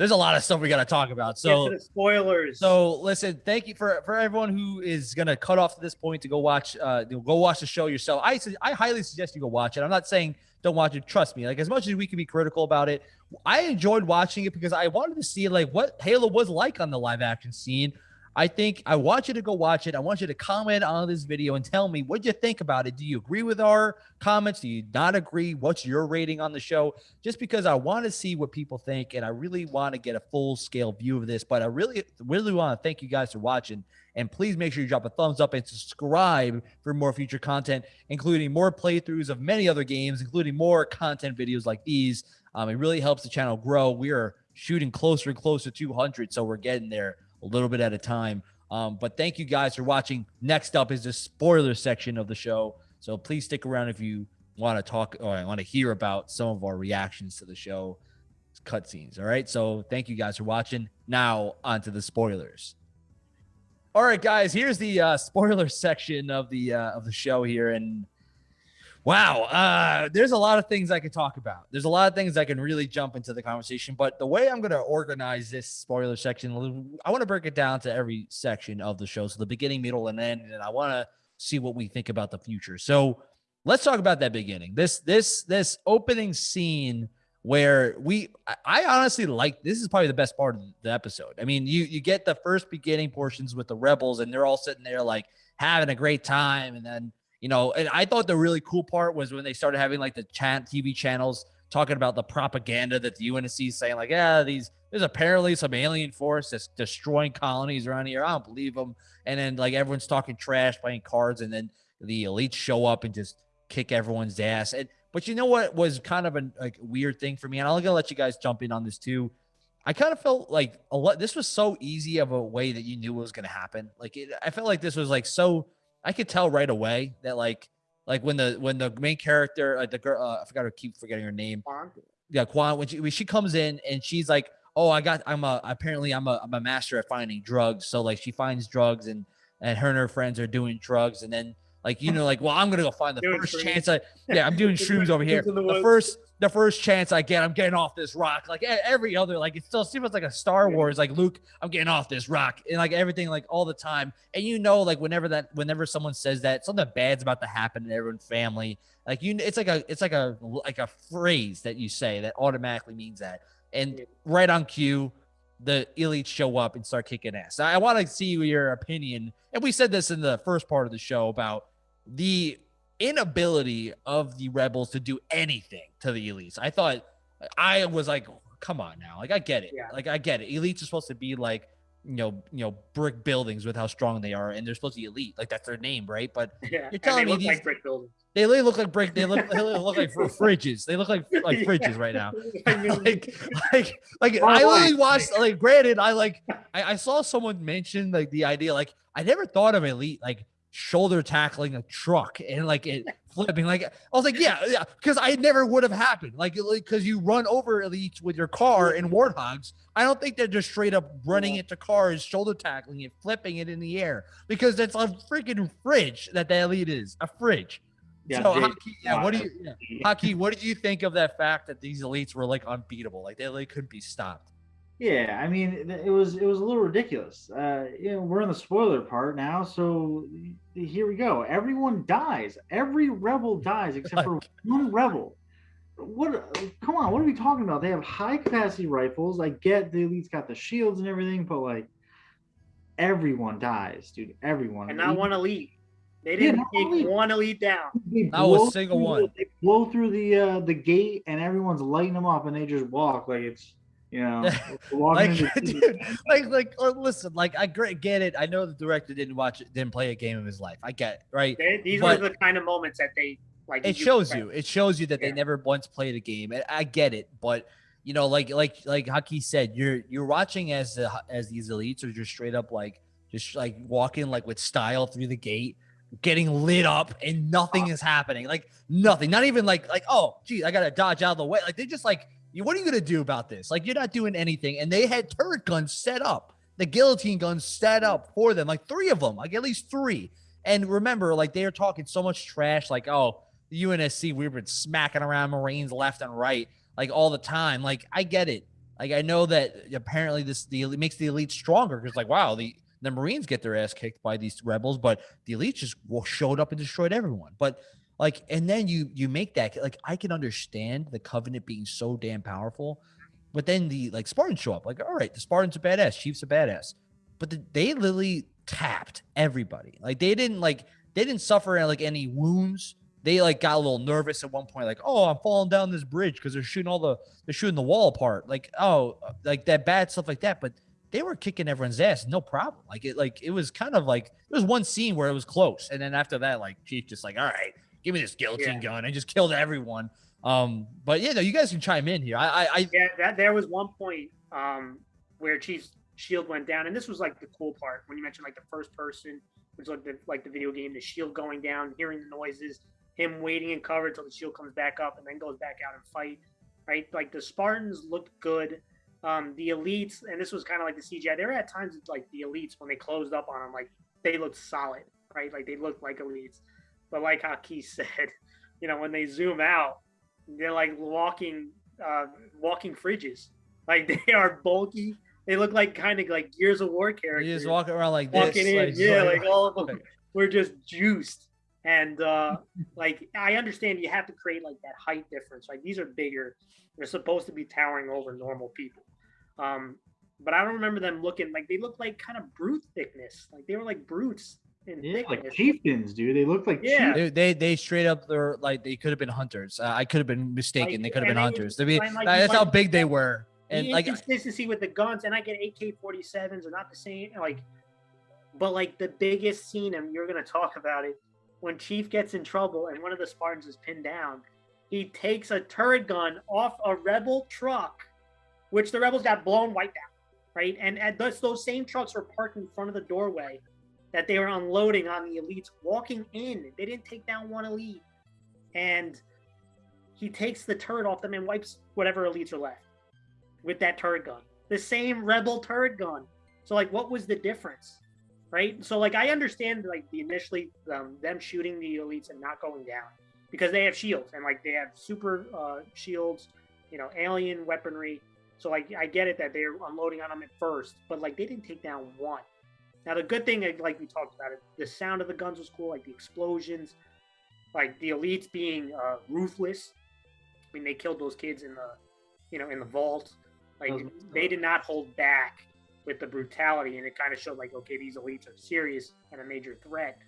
there's a lot of stuff we got to talk about. So spoilers. So listen, thank you for for everyone who is gonna cut off at this point to go watch uh go watch the show yourself. I I highly suggest you go watch it. I'm not saying don't watch it. Trust me. Like as much as we can be critical about it, I enjoyed watching it because I wanted to see like what Halo was like on the live action scene. I think I want you to go watch it. I want you to comment on this video and tell me what you think about it. Do you agree with our comments? Do you not agree? What's your rating on the show? Just because I want to see what people think and I really want to get a full scale view of this. But I really, really want to thank you guys for watching. And please make sure you drop a thumbs up and subscribe for more future content, including more playthroughs of many other games, including more content videos like these. Um, it really helps the channel grow. We are shooting closer and closer to 200, so we're getting there a little bit at a time. Um, but thank you guys for watching. Next up is the spoiler section of the show. So please stick around if you want to talk or want to hear about some of our reactions to the show cutscenes. All right. So thank you guys for watching. Now on to the spoilers. All right, guys. Here's the uh, spoiler section of the uh, of the show here, and Wow, uh, there's a lot of things I could talk about. There's a lot of things I can really jump into the conversation, but the way I'm going to organize this spoiler section, I want to break it down to every section of the show, so the beginning, middle, and end, and I want to see what we think about the future. So let's talk about that beginning. This this this opening scene where we I honestly like this is probably the best part of the episode. I mean, you you get the first beginning portions with the rebels, and they're all sitting there like having a great time, and then you know, and I thought the really cool part was when they started having like the chat TV channels talking about the propaganda that the UNSC is saying, like, yeah, these there's apparently some alien force that's destroying colonies around here. I don't believe them. And then like everyone's talking trash, playing cards, and then the elites show up and just kick everyone's ass. And but you know what was kind of a like weird thing for me, and I'm gonna let you guys jump in on this too. I kind of felt like a lot. This was so easy of a way that you knew it was gonna happen. Like it, I felt like this was like so I could tell right away that like like when the when the main character uh, the girl uh, I forgot to keep forgetting her name. Yeah, Kwan. When she when she comes in and she's like, oh, I got I'm a apparently I'm a I'm a master at finding drugs. So like she finds drugs and and her and her friends are doing drugs and then Like you know, like well, I'm gonna go find the Doing first shrooms. chance I yeah, I'm doing shrooms over here. The The first the first chance I get, I'm getting off this rock. Like every other, like it still seems like a Star Yeah. Wars. Like Luke, I'm getting off this rock, and like everything, like all the time. And you know, like whenever that, whenever someone says that, something bad's about to happen in everyone's family. Like you, it's like a, it's like a, like a phrase that you say that automatically means that. And Yeah. right on cue, the elites show up and start kicking ass. I, I want to see your opinion, and we said this in the first part of the show about the inability of the rebels to do anything to the elites. I thought I was like, come on now, like I get it, Yeah. like I get it. Elites are supposed to be like you know, you know, brick buildings with how strong they are, and they're supposed to be elite, like that's their name, right? But Yeah, and telling they me look these- like brick buildings. they look like brick. They look, they look like fr- fridges. They look like like Yeah. fridges right now. I mean, like, like, like? I only watched. Like, granted, I like, I, I saw someone mention like the idea. Like, I never thought of elite like shoulder tackling a truck and like it flipping. Like, I was like, yeah, yeah, because I never would have happened. Like, because you run over elites with your car in mm-hmm. warthogs. I don't think they're just straight up running into cars, shoulder tackling it, flipping it in the air because it's a freaking fridge that the elite is a fridge. Yeah, so, Haki, yeah, what do you? Yeah. Haki, what did you think of that fact that these elites were like unbeatable? Like they like couldn't be stopped. Yeah, I mean, it was it was a little ridiculous. Uh, you know, we're in the spoiler part now, so here we go. Everyone dies. Every rebel dies except for one rebel. What? Come on, what are we talking about? They have high capacity rifles. I get the elites got the shields and everything, but like, everyone dies, dude. Everyone. and not one elite. They didn't not take elite. one elite down. They Not a single through one. the- They blow through the uh, the gate, and everyone's lighting them up, and they just walk like it's you know Like, dude, like, like, uh, listen, like, I get it. I know the director didn't watch it, didn't play a game of his life. I get it, right? They, these But- were the kind of moments that they like. It you shows expect. you. It shows you that they never once played a game. And I get it, but you know, like, like, like Haki said, you're you're watching as the as these elites are just straight up like just like walking like with style through the gate getting lit up and nothing is happening like nothing not even like like oh geez i gotta dodge out of the way like they just like you what are you gonna do about this? Like you're not doing anything. And they had turret guns set up. The guillotine guns set up for them like three of them like at least three. And remember like they are talking so much trash like oh the unsc we've been smacking around marines left and right like all the time. Like i get it. Like i know that apparently this the makes the elite stronger because like wow the the Marines get their ass kicked by these rebels, but the elite just showed up and destroyed everyone. But like, and then you you make that like I can understand the Covenant being so damn powerful, but then the like Spartans show up. Like, all right, the Spartans are badass, Chiefs are badass, but the, they literally tapped everybody. Like they didn't like they didn't suffer like any wounds. They like got a little nervous at one point, like, oh, I'm falling down this bridge because they're shooting all the they're shooting the wall apart. Like, oh, like that bad stuff like that. But they were kicking everyone's ass, no problem. Like it, like it was kind of like there was one scene where it was close, and then after that, like Chief just like, all right, give me this guillotine Yeah. gun, and just killed everyone. Um, but yeah, no, you guys can chime in here. I, I, I Yeah, that there was one point um, where Chief's shield went down, and this was like the cool part when you mentioned like the first person, which was like the like the video game, the shield going down, hearing the noises, him waiting in cover until the shield comes back up, and then goes back out and fight. Right, like the Spartans looked good. Um, the elites, and this was kind of like the CGI. There were at times like the elites when they closed up on them, like they looked solid, right? Like they looked like elites. But like Haki said, you know, when they zoom out, they're like walking uh, walking fridges. Like they are bulky. They look like kind of like Gears of War characters. you just walking around like this, walking in, like, yeah, like- like all of them were just juiced. And uh, like I understand you have to create like that height difference. Like these are bigger. They're supposed to be towering over normal people. Um, but I don't remember them looking like they looked like kind of brute thickness. Like they were like brutes in Yeah, like chieftains, dude. They look like Yeah. They, chieftains. they they straight up they're like they could have been hunters. Uh, I could have been mistaken. Like, they could have been hunters. I mean, like, that's how big they were. And the like inconsistency with the guns, and I get AK 47s are not the same. Like, but like the biggest scene, and you're gonna talk about it when Chief gets in trouble and one of the Spartans is pinned down. He takes a turret gun off a rebel truck, which the rebels got blown wiped out, right? And, and those, those same trucks were parked in front of the doorway that they were unloading on the elites walking in. They didn't take down one elite, and he takes the turret off them and wipes whatever elites are left with that turret gun. The same rebel turret gun. So like what was the difference? right? So like I understand like the initially um, them shooting the elites and not going down because they have shields and like they have super uh, shields, you know, alien weaponry. So like I get it that they're unloading on them at first, but like they didn't take down one. Now the good thing, like we talked about it, the sound of the guns was cool, like the explosions, like the elites being uh, ruthless. I mean, they killed those kids in the, you know, in the vault. Like they did not hold back with the brutality, and it kind of showed like, okay, these elites are serious and a major threat.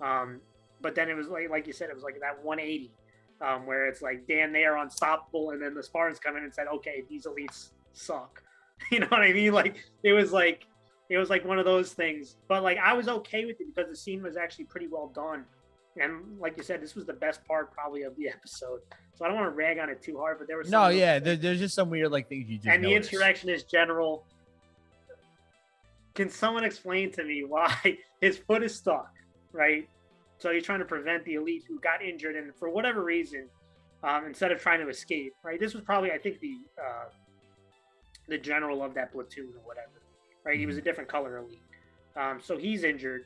Um, but then it was like, like you said, it was like that 180, um, where it's like, damn, they are unstoppable, and then the Spartans come in and said, okay, these elites suck. You know what I mean? Like it was like it was like one of those things. But like I was okay with it because the scene was actually pretty well done. And like you said, this was the best part probably of the episode. So I don't want to rag on it too hard, but there was no, yeah, there, there's just some weird like things you just and notice. the insurrectionist general. Can someone explain to me why his foot is stuck? Right, so he's trying to prevent the elite who got injured, and for whatever reason, um, instead of trying to escape, right? This was probably, I think, the uh, the general of that platoon or whatever, right? He was a Mm-hmm. different color elite. Um, so he's injured.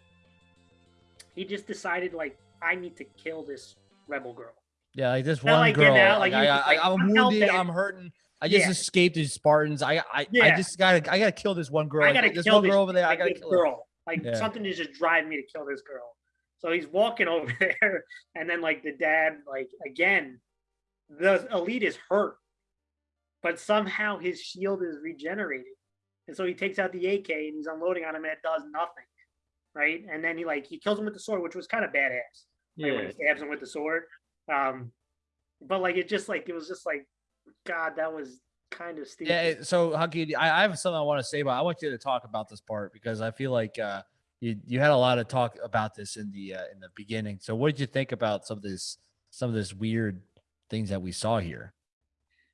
He just decided, like, I need to kill this rebel girl. Yeah, like this Not one like girl. out, like, I, I, just like, I'm I'm wounded. helping. I'm hurting. I just Yeah. escaped these Spartans. I, I, I just gotta, I gotta kill this one girl. I gotta this kill one this, girl over there. I gotta kill her. girl. Like Yeah. something is just driving me to kill this girl. So he's walking over there, and then like the dad, like again, the elite is hurt, but somehow his shield is regenerated, and so he takes out the AK and he's unloading on him, and it does nothing, right? And then he like he kills him with the sword, which was kind of badass. Like, when Yeah. he stabs him with the sword. Um, but like it just like it was just like, God, that was kind of stupid. Yeah. So, Haki, I, I have something I want to say, but I want you to talk about this part because I feel like uh, you you had a lot of talk about this in the uh, in the beginning. So, what did you think about some of this some of this weird things that we saw here?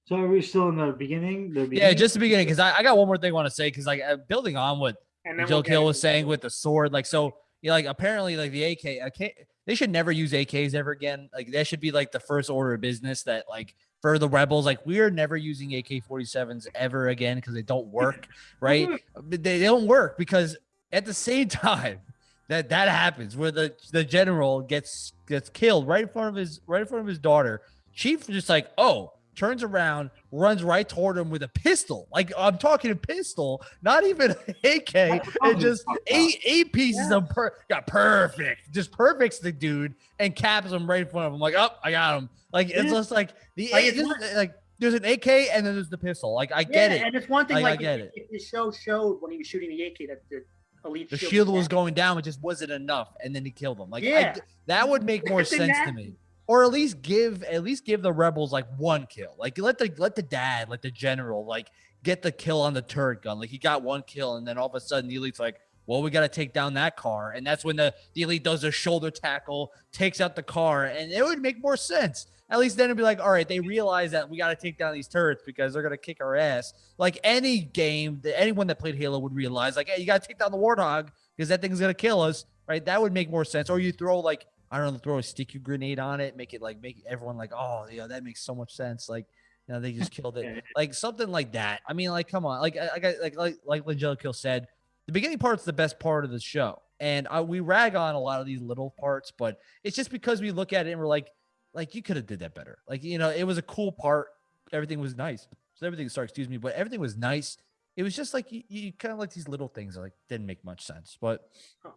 So are we still in the beginning? The Yeah, just the beginning because I, I got one more thing I want to say because like uh, building on what and then Joe we'll Kill was saying with the sword, like so, you know, like apparently, like the AK, AK, they should never use AKs ever again. Like that should be like the first order of business that like for the rebels, like we're never using AK 47s ever again because they don't work, right? But they, they don't work because at the same time that that happens, where the the general gets gets killed right in front of his right in front of his daughter, Chief just like, oh, turns around, runs right toward him with a pistol. Like I'm talking a pistol, not even an AK, and just eight eight pieces Yeah. of per got perfect, just perfects the dude and caps him right in front of him. Like, oh, I got him. Like it's Yeah. just like the Like, just, like there's an AK and then there's the pistol. Like I get Yeah, it. And it's one thing Like, I get if, it. if the show showed when he was shooting the AK that the elite The shield, shield was down. going down, it just wasn't enough, and then he killed him. Like I- Yeah. that would make more sense to me. Or at least give at least give the rebels like one kill. Like let the let the dad, like the general, like get the kill on the turret gun. Like he got one kill, and then all of a sudden the elite's like, well, we got to take down that car, and that's when the the elite does a shoulder tackle, takes out the car, and it would make more sense. At least then it'd be like, all right, they realize that we got to take down these turrets because they're gonna kick our ass. Like any game, that anyone that played Halo would realize, like, hey, you got to take down the warthog because that thing's gonna kill us, right? That would make more sense. Or you throw like I don't know, throw a sticky grenade on it, make it like make everyone like, oh, yeah, that makes so much sense. Like, you know, they just killed it, like something like that. I mean, like, come on, like, I, I got like like like Langelico said, the beginning part's the best part of the show, and I, we rag on a lot of these little parts, but it's just because we look at it and we're like, like you could have did that better. Like, you know, it was a cool part, everything was nice. So everything, sorry, excuse me, but everything was nice. It was just like you, you kind of like these little things that like didn't make much sense, but. Huh.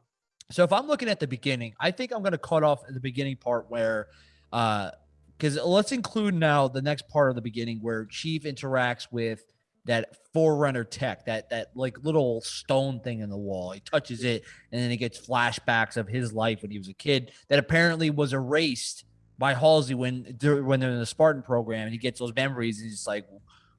So if I'm looking at the beginning, I think I'm going to cut off the beginning part where, uh, because let's include now the next part of the beginning where Chief interacts with that Forerunner tech, that that like little stone thing in the wall. He touches it, and then he gets flashbacks of his life when he was a kid that apparently was erased by Halsey when when they're in the Spartan program, and he gets those memories, and he's like,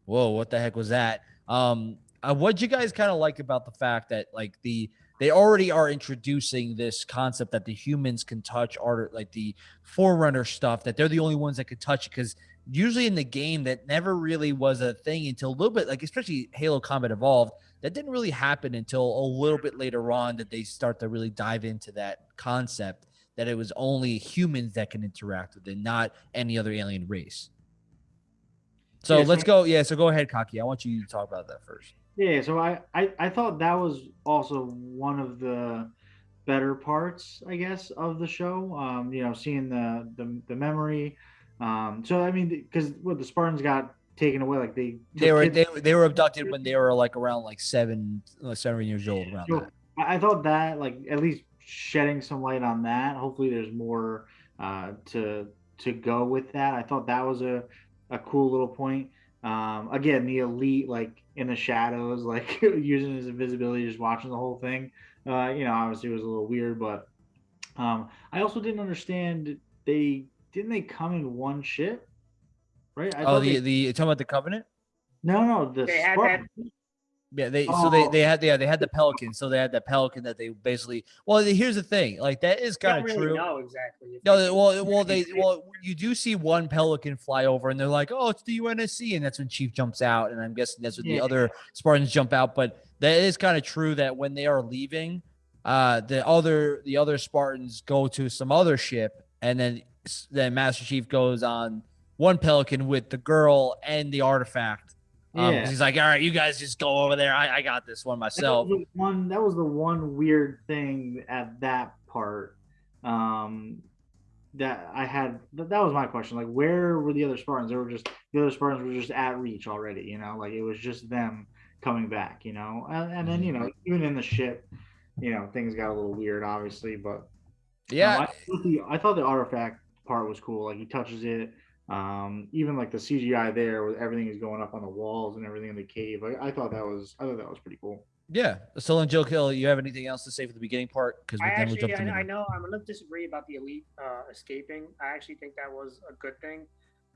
"Whoa, what the heck was that?" Um, uh, what'd you guys kind of like about the fact that like the they already are introducing this concept that the humans can touch art like the forerunner stuff that they're the only ones that could touch it because usually in the game that never really was a thing until a little bit like especially halo combat evolved that didn't really happen until a little bit later on that they start to really dive into that concept that it was only humans that can interact with it not any other alien race. So Yeah, so- let's go yeah so go ahead Haki i want you to talk about that first Yeah, so I, I I thought that was also one of the better parts, I guess, of the show. Um, you know, seeing the the, the memory. Um, so I mean, because what the Spartans got taken away, like they they were they, they were abducted when they were like around like seven like seven years old around so. I thought that like at least shedding some light on that. Hopefully, there's more uh, to to go with that. I thought that was a a cool little point. Um, again, the elite like in the shadows, like using his invisibility, just watching the whole thing. Uh, you know, obviously it was a little weird, but um, I also didn't understand they didn't they come in one ship, right? I oh, the they, the talking about the Covenant. No, no, the they had that yeah, they oh. so they they had yeah they had the pelican, so they had the pelican that they basically. Well, here's the thing, like that is kind of really true. No, exactly. No, well, well, they well you do see one pelican fly over, and they're like, oh, it's the UNSC, and that's when Chief jumps out, and I'm guessing that's when yeah. the other Spartans jump out. But that is kind of true that when they are leaving, uh, the other the other Spartans go to some other ship, and then then Master Chief goes on one pelican with the girl and the artifact um, yeah. he's like, all right, you guys just go over there. I, I got this one myself. That one that was the one weird thing at that part. Um, that I had that that was my question. Like, where were the other Spartans? They were just the other Spartans were just at reach already. You know, like it was just them coming back. You know, and, and then you know mm-hmm. even in the ship, you know, things got a little weird, obviously. But yeah, um, I, I thought the artifact part was cool. Like he touches it um, even like the CGI there, where everything is going up on the walls and everything in the cave. I, I thought that was I thought that was pretty cool. Yeah. So, and Joe Kill, you have anything else to say for the beginning part? Because I actually, I, I, know I'm gonna disagree about the elite uh, escaping. I actually think that was a good thing.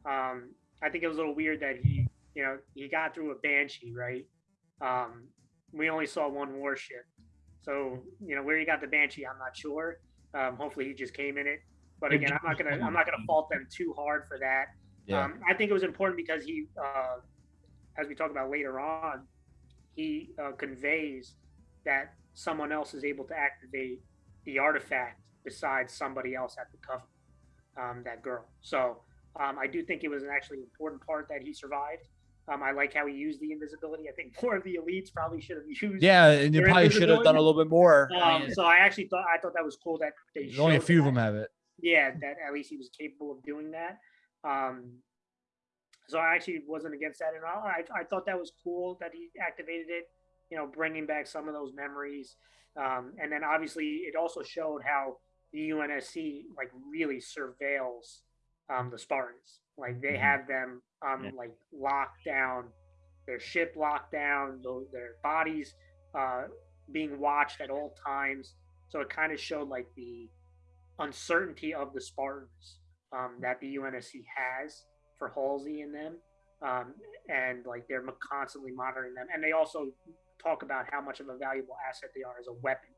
Um, I think it was a little weird that he, you know, he got through a banshee, right? Um, we only saw one warship, so you know where he got the banshee, I'm not sure. Um, hopefully, he just came in it. But again, I'm not gonna I'm not gonna fault them too hard for that. Yeah. Um, I think it was important because he, uh, as we talk about later on, he uh, conveys that someone else is able to activate the artifact besides somebody else at the covenant, um, that girl. So um, I do think it was an actually important part that he survived. Um, I like how he used the invisibility. I think more of the elites probably should have used. Yeah, and you probably should have done a little bit more. I mean, um, so I actually thought I thought that was cool that they. Only a few that. of them have it yeah, that at least he was capable of doing that. Um, so I actually wasn't against that at all. I, I thought that was cool that he activated it, you know, bringing back some of those memories. Um, and then obviously it also showed how the UNSC like really surveils um, the Spartans. Like they mm-hmm. have them um, yeah. like locked down, their ship locked down, their bodies uh, being watched at all times. So it kind of showed like the uncertainty of the Spartans um, that the UNSC has for Halsey and them, um, and like they're constantly monitoring them, and they also talk about how much of a valuable asset they are as a weapon.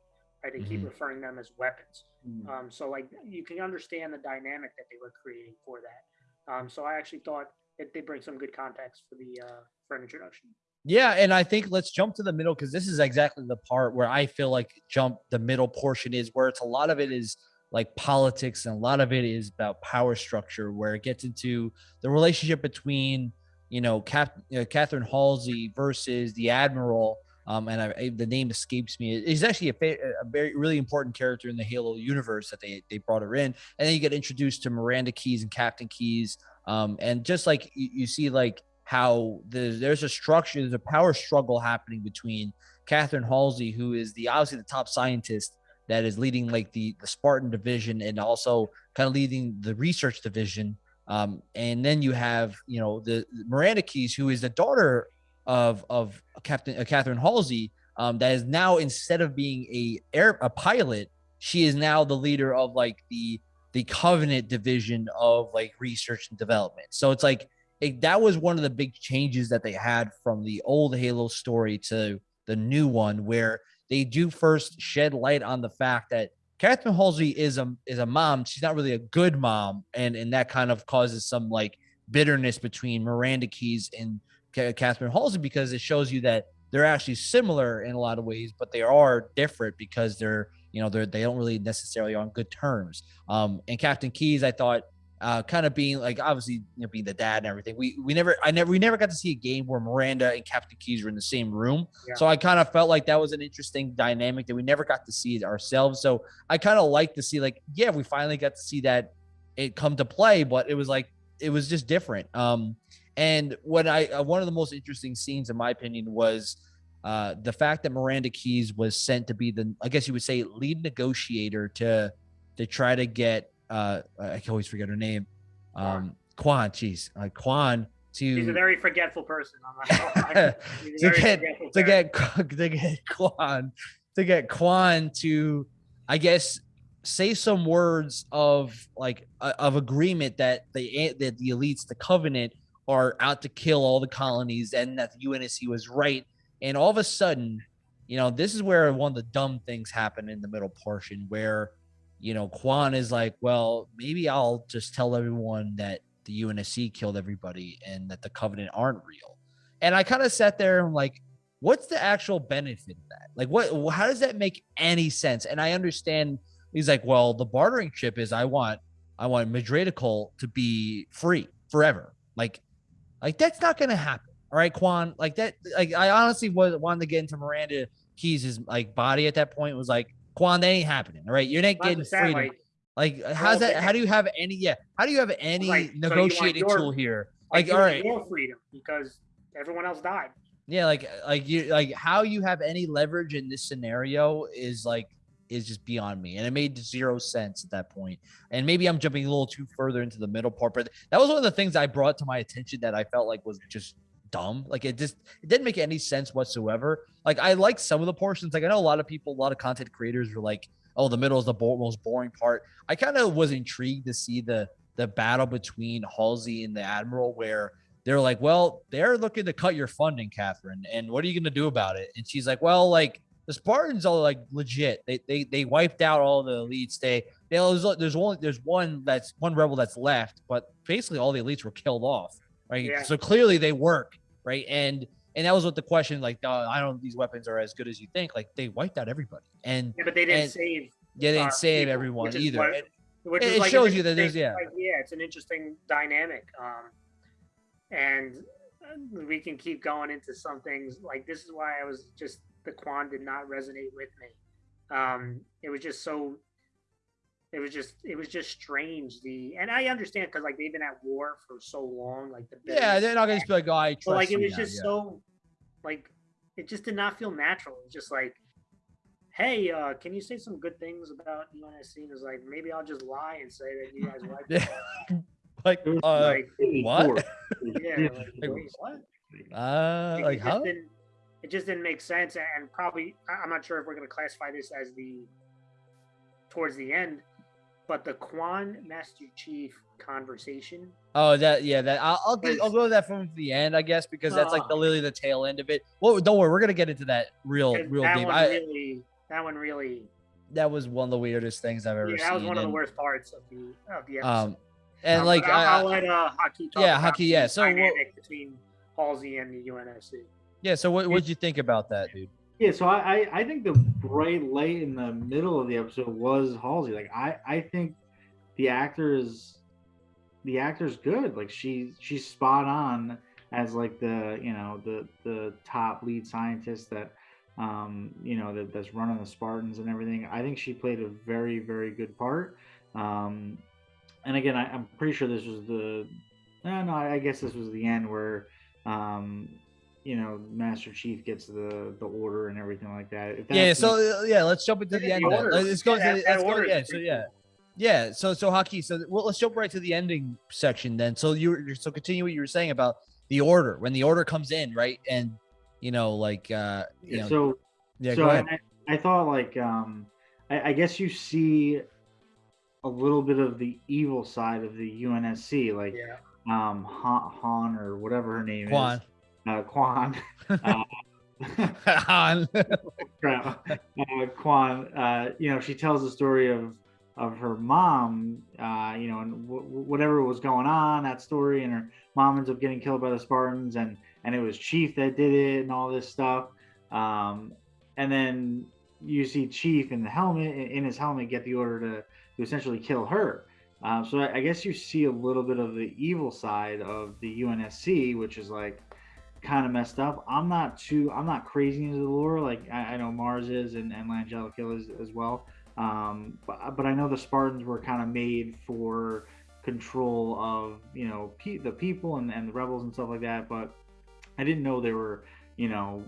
Right? They mm-hmm. keep referring them as weapons. Mm-hmm. Um, so like you can understand the dynamic that they were creating for that. Um, so I actually thought it did bring some good context for the uh, for an introduction. Yeah, and I think let's jump to the middle because this is exactly the part where I feel like jump the middle portion is where it's a lot of it is like politics and a lot of it is about power structure where it gets into the relationship between you know Cap, know, Catherine Halsey versus the admiral um, and I, I, the name escapes me. He's actually a, a, very really important character in the Halo universe that they they brought her in, and then you get introduced to Miranda Keyes and Captain Keyes, um, and just like you, you see like how there's, there's a structure, there's a power struggle happening between Catherine Halsey, who is the obviously the top scientist that is leading like the the Spartan division and also kind of leading the research division. Um, and then you have you know the, Miranda Keyes, who is the daughter of of Captain uh, Catherine Halsey, um, that is now instead of being a air a pilot, she is now the leader of like the the Covenant division of like research and development. So it's like it, that was one of the big changes that they had from the old Halo story to the new one, where they do first shed light on the fact that Catherine Halsey is a is a mom. She's not really a good mom, and and that kind of causes some like bitterness between Miranda Keyes and Catherine Halsey because it shows you that they're actually similar in a lot of ways, but they are different because they're you know they're they don't really necessarily on good terms. Um, and Captain Keys, I thought uh, kind of being like obviously you know being the dad and everything. We we never I never we never got to see a game where Miranda and Captain Keyes were in the same room. Yeah. So I kind of felt like that was an interesting dynamic that we never got to see it ourselves. So I kind of like to see like yeah we finally got to see that it come to play, but it was like it was just different. Um, and what I uh, one of the most interesting scenes in my opinion was. Uh, the fact that Miranda Keyes was sent to be the, I guess you would say, lead negotiator to to try to get uh I can always forget her name. Um Kwan, jeez. Uh, Kwan to He's a very forgetful person. I'm not gonna lie. He's a to get forgetful to get to get Kwan to get Kwan to I guess say some words of like uh, of agreement that the that the elites the covenant are out to kill all the colonies and that the UNSC was right and all of a sudden you know this is where one of the dumb things happen in the middle portion where you know Kwan is like well maybe I'll just tell everyone that the UNSC killed everybody and that the covenant aren't real and I kind of sat there and I'm like what's the actual benefit of that like what how does that make any sense and I understand he's like well the bartering chip is I want I want Madrigal to be free forever like like that's not gonna happen all right, Kwan. Like that. Like I honestly was wanted to get into Miranda Keyes' like body at that point. Was like Kwan, that ain't happening. All right, you're not getting freedom. like, Like, how's that? How do you have any? Yeah, how do you have any Like, so negotiating your- tool here? like, all right, your freedom because everyone else died. yeah, like, like you, like how you have any leverage in this scenario is like is just beyond me, and it made zero sense at that point. And maybe I'm jumping a little too further into the middle part, but that was one of the things I brought to my attention that I felt like was just dumb. Like it just it didn't make any sense whatsoever. Like I like some of the portions. Like I know a lot of people, a lot of content creators were like, "Oh, the middle is the bo- most boring part." I kind of was intrigued to see the the battle between Halsey and the Admiral, where they're like, "Well, they're looking to cut your funding, Catherine, and what are you going to do about it?" And she's like, "Well, like." The Spartans are like legit. They they they wiped out all the elites. They they there's, there's one there's one that's one rebel that's left, but basically all the elites were killed off. Right. Yeah. So clearly they work right? And and that was what the question like, uh, I don't these weapons are as good as you think. Like they wiped out everybody, and Yeah, but they didn't And- save. yeah, they didn't save people, everyone either. what- And- Which It- it like shows you that there's- yeah. like, yeah, it's an interesting dynamic. Um, and uh, we can keep going into some things like this is why I was just the Kwan did not resonate with me. Um, it was just so. It was just it was just strange. The and I understand because like they've been at war for so long. Like the yeah, they're not gonna just be like, oh, I trust but like it you was now," just yeah. so like it just did not feel natural. It was just like, hey, uh, can you say some good things about UNSC? And it was like maybe I'll just lie and say that you guys like it. Like, uh, like what? Yeah, Yeah. like, Like, wait, what? uh, Like, like it how? just didn't it just didn't make sense and probably I'm not sure if we're gonna classify this as the towards the end, but the Kwan Master Chief conversation Oh, that yeah, that I'll I'll, get, I'll go with that from the end, I guess, because that's like the Ah. literally the tail end of it. Well, don't worry, we're gonna get into that real real that deep. one I, really that one really that was one of the weirdest things I've ever yeah, seen. that was one of the worst parts of the of the episode. Um, and Um, like I- I'll let uh, Haki talk Yeah, Haki, yeah, so what- dynamic between Halsey and the UNSC. yeah. So what what'd you think about that, dude? Yeah, so I, I I think the bright light in the middle of the episode was Halsey. Like I I think the actor is the actor's good. Like she she's spot on as like the you know the the top lead scientist that um you know that, that's running the Spartans and everything. I think she played a very very good part. Um, and again, I, I'm pretty sure this was the no no I guess this was the end where um you know Master Chief gets the the order and everything like that. If Yeah. So the- uh, yeah, let's jump into the end. the then. order. Let's go. Yeah, to let's go. Yeah. So pretty yeah. Yeah, so so Haki. So well, let's jump right to the ending section then. So you were so continue what you were saying about the order when the order comes in, right? And you know, like uh, you know, so yeah. so go I, ahead. I thought like um I, I guess you see a little bit of the evil side of the UNSC, like Yeah. um Han, Han or whatever her name Kwan. is. Uh, Kwan. Uh, Han. Uh, Kwan, uh, you know, she tells the story of of her mom, uh, you know, and w- whatever was going on, that story, and her mom ends up getting killed by the Spartans, and and it was Chief that did it, and all this stuff. Um, and then you see Chief in the helmet, in his helmet, get the order to, to essentially kill her. Uh, so I, I guess you see a little bit of the evil side of the UNSC, which is like kind of messed up. I'm not too, I'm not crazy into the lore. Like I, I know Mars is and, and Langella is as well. Um, but, but I know the Spartans were kind of made for control of, you know, pe- the people and, and the rebels and stuff like that. But I didn't know they were, you know,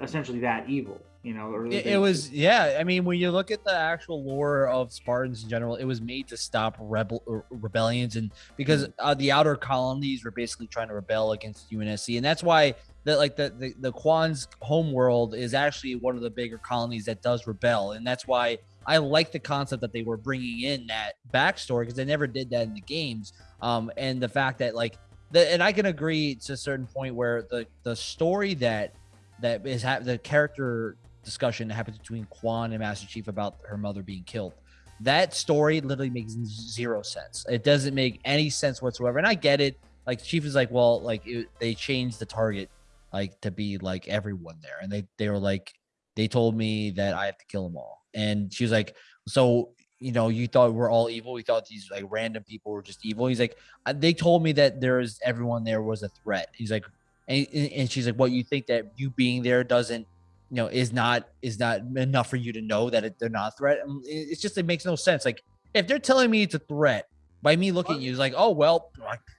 essentially that evil you know it, it, was yeah i mean when you look at the actual lore of spartans in general it was made to stop rebel uh, rebellions and because mm-hmm. uh, the outer colonies were basically trying to rebel against unsc and that's why that like the, the the Kwan's home world is actually one of the bigger colonies that does rebel and that's why i like the concept that they were bringing in that backstory because they never did that in the games um and the fact that like the, and i can agree to a certain point where the the story that that is ha- the character discussion that happens between Kwan and Master Chief about her mother being killed. That story literally makes zero sense. It doesn't make any sense whatsoever. And I get it. Like Chief is like, well, like it, they changed the target like to be like everyone there, and they they were like, they told me that I have to kill them all. And she was like, so you know, you thought we're all evil. We thought these like random people were just evil. He's like, uh, they told me that there is everyone there was a threat. He's like, and, and she's like, what you think that you being there doesn't you know is not is not enough for you to know that it, they're not a threat it's just it makes no sense. Like if they're telling me it's a threat by me looking at you it's like oh well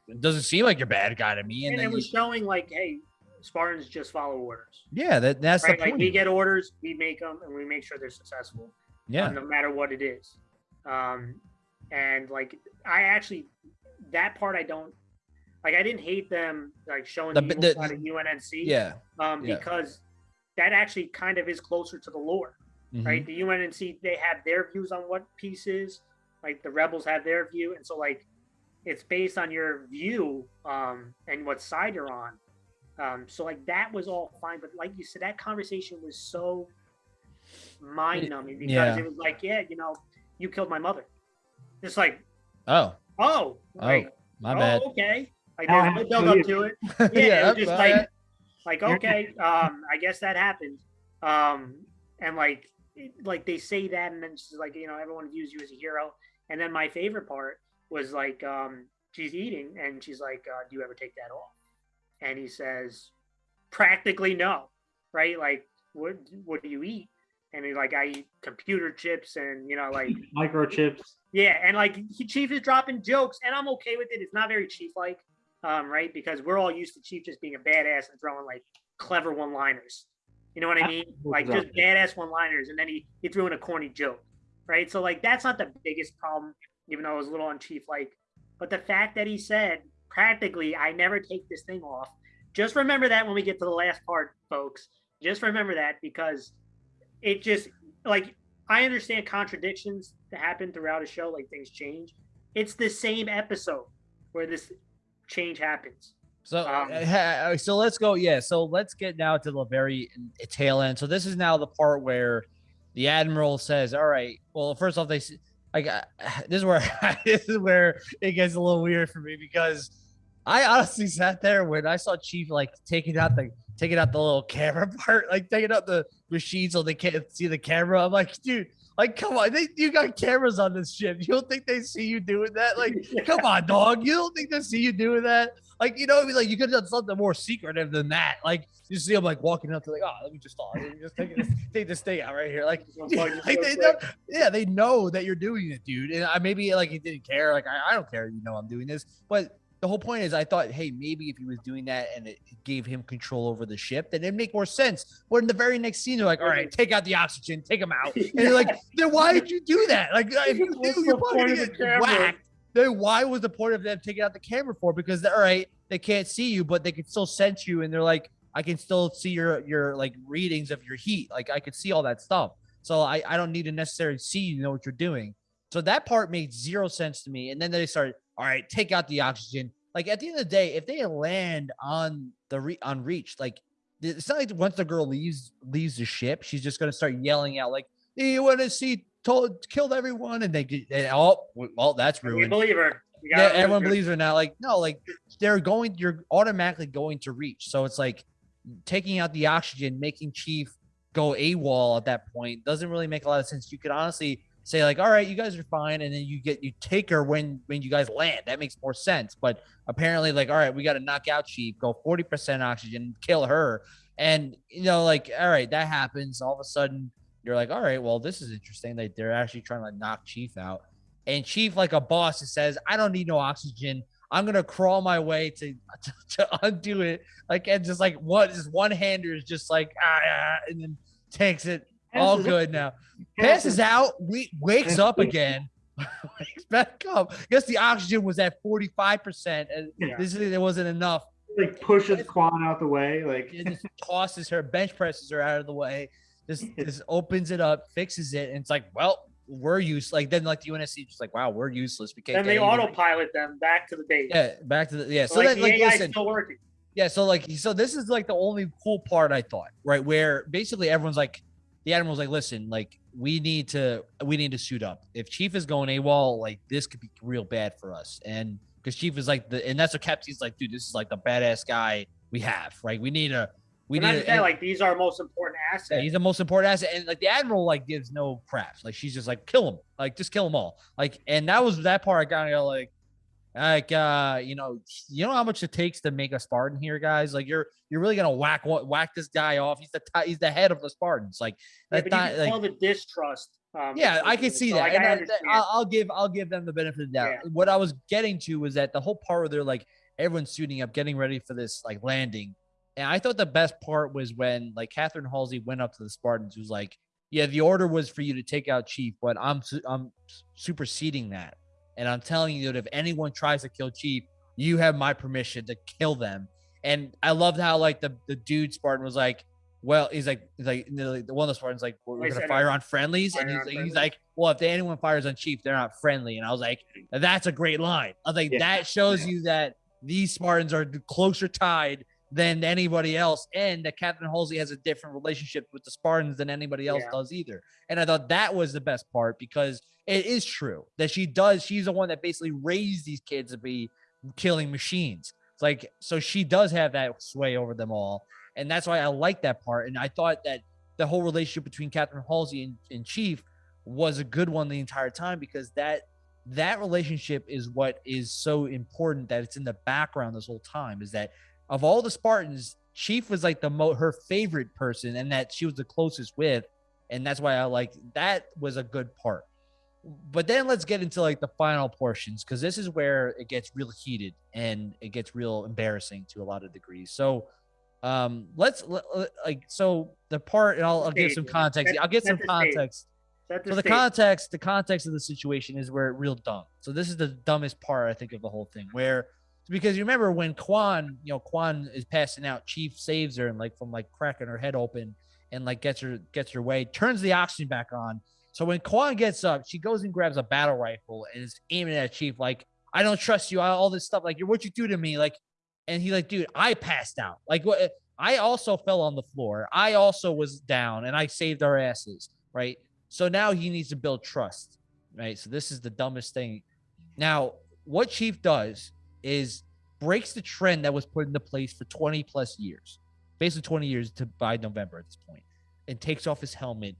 it doesn't seem like you're bad guy to me and, and it was you, showing like hey spartans just follow orders. Yeah that, that's right? like we get orders we make them and we make sure they're successful yeah. uh, no matter what it is. Um and like i actually that part i don't like i didn't hate them like showing the, the, the of UNSC yeah. um yeah. because that actually kind of is closer to the lore, mm-hmm. right? The UNSC they have their views on what pieces, like the rebels have their view, and so like it's based on your view um, and what side you're on. Um, so like that was all fine, but like you said, that conversation was so mind numbing because yeah. it was like, yeah, you know, you killed my mother. It's like, oh, oh, oh, my oh, bad. Okay, like there's no build up to it. Yeah, yeah it was just like like, okay, um, I guess that happened. Um, and like, like they say that, and then she's like, you know, everyone views you as a hero. And then my favorite part was like, um, she's eating, and she's like, uh, "Do you ever take that off?" And he says, "Practically no." Right? Like, what what do you eat? And he's like, "I eat computer chips, and you know, like microchips." Yeah, and like he, Chief is dropping jokes, and I'm okay with it. It's not very Chief like um, right? Because we're all used to Chief just being a badass and throwing like clever one liners. You know what I mean? Like just badass one liners, and then he he threw in a corny joke, right? So like that's not the biggest problem, even though it was a little on Chief like. But the fact that he said practically, I never take this thing off. Just remember that when we get to the last part, folks. Just remember that because it just like I understand contradictions that happen throughout a show, like things change. It's the same episode where this change happens. So, um, uh, so let's go. Yeah. So let's get now to the very tail end. So this is now the part where the admiral says, "All right. Well, first off, they like uh, this is where this is where it gets a little weird for me because I honestly sat there when I saw Chief like taking out the taking out the little camera part, like taking out the machine so they can't see the camera. I'm like, dude, like, come on, they, you got cameras on this ship. You don't think they see you doing that? Like, yeah. come on, dog. You don't think they see you doing that? Like, you know, I mean, like you could have done something more secretive than that. Like, you see them like walking up to like, oh, let me just stop. Let me just take this, take this thing out right here. Like, like they know, yeah, they know that you're doing it, dude. And I maybe like he didn't care. Like, I, I don't care. You know, I'm doing this, but the whole point is I thought, hey, maybe if he was doing that and it gave him control over the ship, then it'd make more sense. But in the very next scene, they're like, all right, take out the oxygen, take him out. And you're like, then why did you do that? Like, if you knew you're probably gonna get whacked, then why was the point of them taking out the camera for? Because all right, they can't see you, but they can still sense you, and they're like, I can still see your your like readings of your heat. Like I could see all that stuff. So I, I don't need to necessarily see you know what you're doing. So that part made zero sense to me. And then they started, all right, take out the oxygen. Like at the end of the day, if they land on the re- on reach, like it's not like once the girl leaves leaves the ship, she's just gonna start yelling out like, hey, "You want to see told killed everyone?" And they get oh well, that's ruined. We believe her. Yeah, everyone believes her now. Like no, like they're going, you're automatically going to reach. So it's like taking out the oxygen, making Chief go AWOL at that point doesn't really make a lot of sense. You could honestly say like, all right, you guys are fine, and then you get you take her when when you guys land. That makes more sense. But apparently, like, all right, we got to knock out Chief, go forty percent oxygen, kill her, and you know, like, all right, that happens. All of a sudden, you're like, all right, well, this is interesting. Like, they're actually trying to like, knock Chief out, and Chief, like a boss, says, I don't need no oxygen. I'm gonna crawl my way to to, to undo it, like and just like what is one hander is just like ah, ah, and then takes it all good now. Passes out, we wakes up again, wakes back up. I Guess the oxygen was at 45 percent, and Yeah. this is it wasn't enough. Like pushes Quan out the way. Like It just tosses her, bench presses her out of the way. Just just opens it up, fixes it, and it's like, well, we're useless. Like then, like the UNSC, just like, wow, we're useless. We can't. Then they autopilot them back to the base. Yeah, back to the yeah. So, So like, that like AI listen, still working. Yeah, so like so this is like the only cool part I thought, right? Where basically everyone's like the admiral's like, listen, like we need to we need to suit up. If Chief is going AWOL, like this could be real bad for us. And because Chief is like the and that's what Captain's like, dude, this is like the badass guy we have, right? We need a we We need a, like these are our most important yeah, assets. he's the most important asset. And like the admiral like gives no craps. Like she's just like kill him. Like just kill them all. Like and that was that part I of like like uh you know you know how much it takes to make a Spartan here, guys. Like you're you're really gonna whack whack this guy off. He's the he's the head of the Spartans. Like Yeah, that's but not like the distrust. Um, yeah, I can see So, that. I I, understand. I'll, I'll give I'll give them the benefit of the doubt. Yeah. What I was getting to was that the whole part where they're like everyone's suiting up, getting ready for this like landing. And I thought the best part was when like Catherine Halsey went up to the Spartans, who's like, "Yeah, the order was for you to take out Chief, but I'm I'm superseding that, and I'm telling you that if anyone tries to kill Chief, you have my permission to kill them." And I loved how like the the dude Spartan was like, "Well, he's like, he's like the the one of the Spartans like, we're, gonna fire on friendlies," and he's on like, friendlies. he's like, "Well, if anyone fires on Chief, they're not friendly." And I was like, "That's a great line." I was like, Yeah. "That shows you that these Spartans are closer tied." Than anybody else, and that Captain Halsey has a different relationship with the Spartans than anybody else Yeah. does either. And I thought that was the best part because it is true that she does. She's the one that basically raised these kids to be killing machines. It's like so she does have that sway over them all, and that's why I like that part. And I thought that the whole relationship between Catherine Halsey and, and Chief was a good one the entire time because that that relationship is what is so important that it's in the background this whole time. Is that of all the Spartans, Chief was like the mo her favorite person, and that she was the closest with, and that's why I like that was a good part. But then let's get into like the final portions because this is where it gets real heated and it gets real embarrassing to a lot of degrees. So, um, let's let, let- like so the part, and I'll, I'll give some context. I'll get some context. The So the context, the context of the situation is where it real dumb. So this is the dumbest part I think of the whole thing, where because you remember when Kwan, you know, Kwan is passing out, Chief saves her and like from like cracking her head open and like gets her gets her way, turns the oxygen back on. So when Kwan gets up, she goes and grabs a battle rifle and is aiming at Chief like, I don't trust you, all this stuff, like what you do to me, like, and he like, dude, I passed out, like what. I also fell on the floor. I also was down and I saved our asses, right? So now he needs to build trust, right? So this is the dumbest thing. Now, what Chief does is breaks the trend that was put into place for 20 plus years, basically 20 years to by November at this point, and takes off his helmet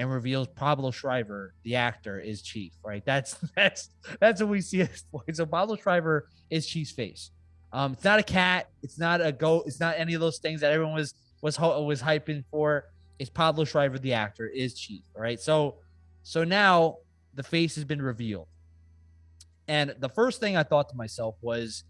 and reveals Pablo Schreiber, the actor, is Chief, right? That's that's that's what we see. So Pablo Schreiber is Chief's face. Um, it's not a cat. It's not a goat. It's not any of those things that everyone was was was hyping for. It's Pablo Schreiber, the actor, is Chief. Right. So so now the face has been revealed. And the first thing I thought to myself was,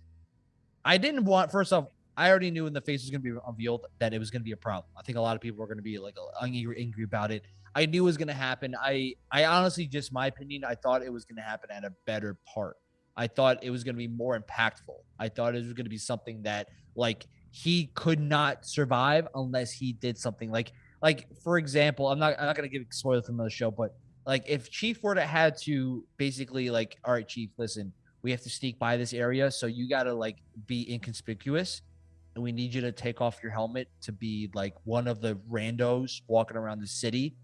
I didn't want. First off, I already knew when the face was going to be revealed that it was going to be a problem. I think a lot of people were going to be like angry, angry about it. I knew was going to happen. I, I honestly, just my opinion, I thought it was going to happen at a better part. I thought it was going to be more impactful. I thought it was going to be something that like he could not survive unless he did something like like for example, I'm not I'm not going to give spoilers from the show, but like if Chief were to had to basically like, all right, Chief, listen, we have to sneak by this area, so you got to like be inconspicuous, and we need you to take off your helmet to be like one of the randos walking around the city.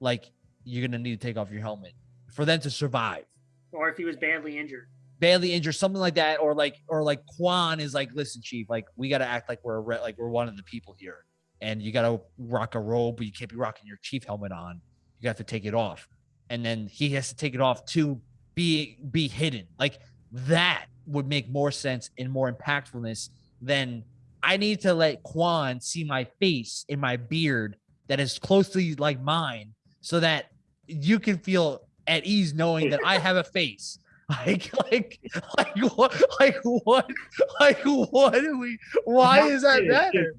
Like you're gonna need to take off your helmet for them to survive or if he was badly injured. badly injured, something like that, or like or like Kwan is like, listen, chief, like we gotta act like we're re- like we're one of the people here, and you gotta rock a robe, but you can't be rocking your chief helmet on. You have to take it off. and then he has to take it off to be be hidden. Like that would make more sense and more impactfulness than I need to let Kwan see my face in my beard that is closely like mine so that you can feel at ease knowing that I have a face. Like, like, like what, like what, like what do we, why is that matter?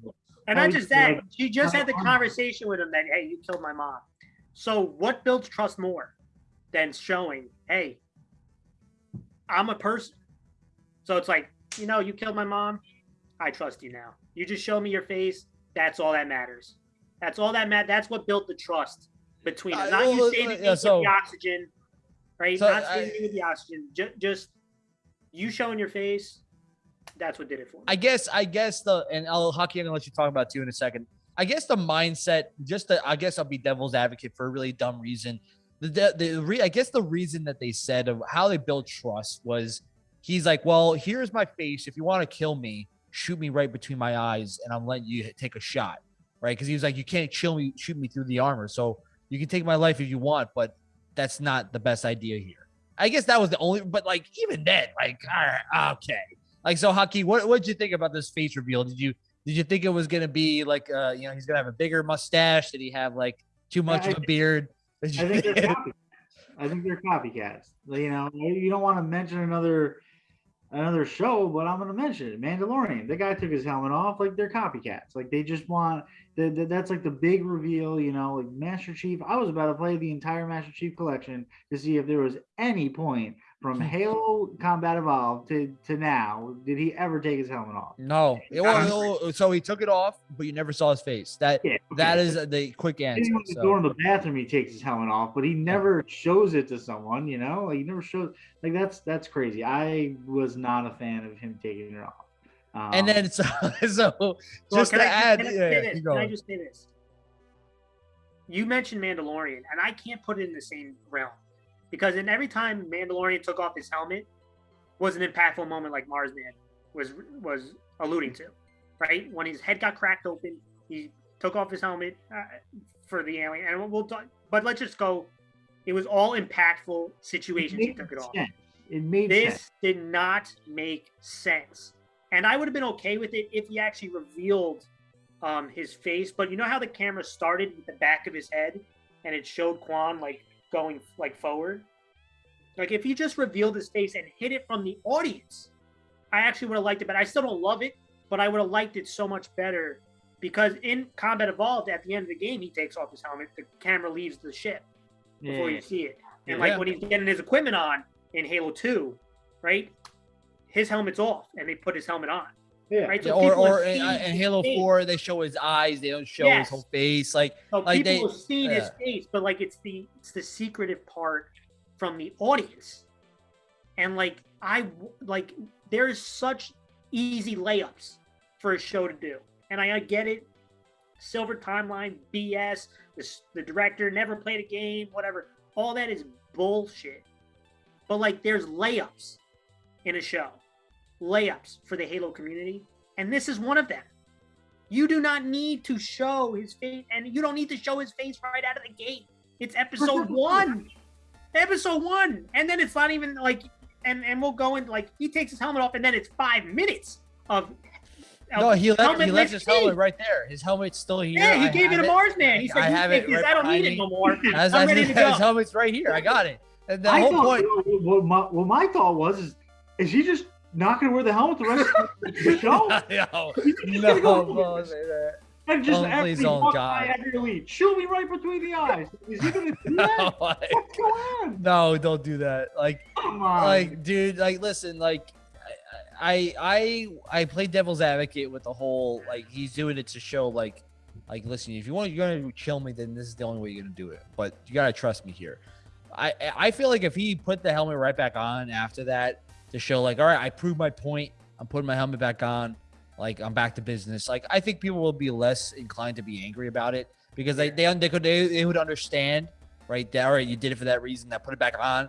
And I just said, she just had the uh-huh. conversation with him that, hey, you killed my mom. So what builds trust more than showing, hey, I'm a person. So it's like, you know, you killed my mom. I trust you now. You just show me your face. That's all that matters. That's all that matters. That's what built the trust between uh, us. Not you saving me with the oxygen, right? So Not saving me with the oxygen. Just, just you showing your face. That's what did it for me. I guess. I guess the and I'll Haki. I'm gonna let you talk about too in a second. I guess the mindset. Just the. I guess I'll be devil's advocate for a really dumb reason. The the, the re, I guess the reason that they said of how they built trust was he's like, well, here's my face. If you want to kill me, shoot me right between my eyes, and I'm letting you take a shot, right? Because he was like, you can't chill me, shoot me through the armor. So you can take my life if you want, but that's not the best idea here. I guess that was the only, but like even then, like, all right, okay. Like, so Haki, what what did you think about this face reveal? Did you did you think it was gonna be like, uh, you know, he's gonna have a bigger mustache? Did he have like too much yeah, of a beard? I think, they're copycats. I think they're copycats. You know, you don't want to mention another another show, but I'm gonna mention it. Mandalorian. The guy took his helmet off. Like they're copycats. Like they just want. The, the, that's like the big reveal. You know, like Master Chief. I was about to play the entire Master Chief collection to see if there was any point from hmm. Halo Combat Evolved to, to now, did he ever take his helmet off? No. Well, oh, so he took it off, but you never saw his face. That yeah, okay. that is the quick answer. When so. door in the bathroom, he takes his helmet off, but he never shows it to someone. You know, like he never shows. Like that's that's crazy. I was not a fan of him taking it off. Um, and then so, so just to I, add, can, yeah, can I just say this? You mentioned Mandalorian, and I can't put it in the same realm because in every time Mandalorian took off his helmet was an impactful moment like Marsman was was alluding to, right? When his head got cracked open, he took off his helmet uh, for the alien, and we'll talk. But let's just go. It was all impactful situations he took it off. It made this sense. did not make sense, and I would have been okay with it if he actually revealed um, his face. But you know how the camera started with the back of his head, and it showed Kwan like going like forward. Like if he just revealed his face and hit it from the audience, I actually would have liked it. But I still don't love it. But I would have liked it so much better because in Combat Evolved, at the end of the game, he takes off his helmet. The camera leaves the ship before yeah. you see it. And yeah. like when he's getting his equipment on in Halo Two, right? His helmet's off, and they put his helmet on. Yeah. Right. So or or in, uh, in Halo face. Four, they show his eyes. They don't show yes. his whole face. Like, so like people they, see his face, but like it's the it's the secretive part from the audience, and like I like there's such easy layups for a show to do, and I, I get it. Silver timeline BS. The, the director never played a game. Whatever. All that is bullshit. But like, there's layups in a show layups for the Halo community, and this is one of them. You do not need to show his face, and you don't need to show his face right out of the gate. It's episode one, episode one, and then it's not even like, and and we'll go in like he takes his helmet off, and then it's five minutes of. no, he left. He left his helmet right there. His helmet's still here. Yeah, he I gave it to Marsman. He said, I have it right I don't need it no more. As, I'm ready to go. His helmet's right here. I got it. And the I whole thought, point. What my, what my thought was is, is he just not going to wear the helmet the rest of the show. no, no, no, say. And just oh, every one God. every shoot me right between the eyes. Is he gonna do that? no, like, What's going on? No, don't do that. Like, like, dude, like, listen, like, I, I, I play devil's advocate with the whole like he's doing it to show like, like, listen, if you want, you're gonna kill me, then this is the only way you're gonna do it. But you gotta trust me here. I, I feel like if he put the helmet right back on after that, to show like, all right, I proved my point. I'm putting my helmet back on. Like I'm back to business. Like I think people will be less inclined to be angry about it because they they they could they, they would understand, right? That all right, you did it for that reason. That put it back on.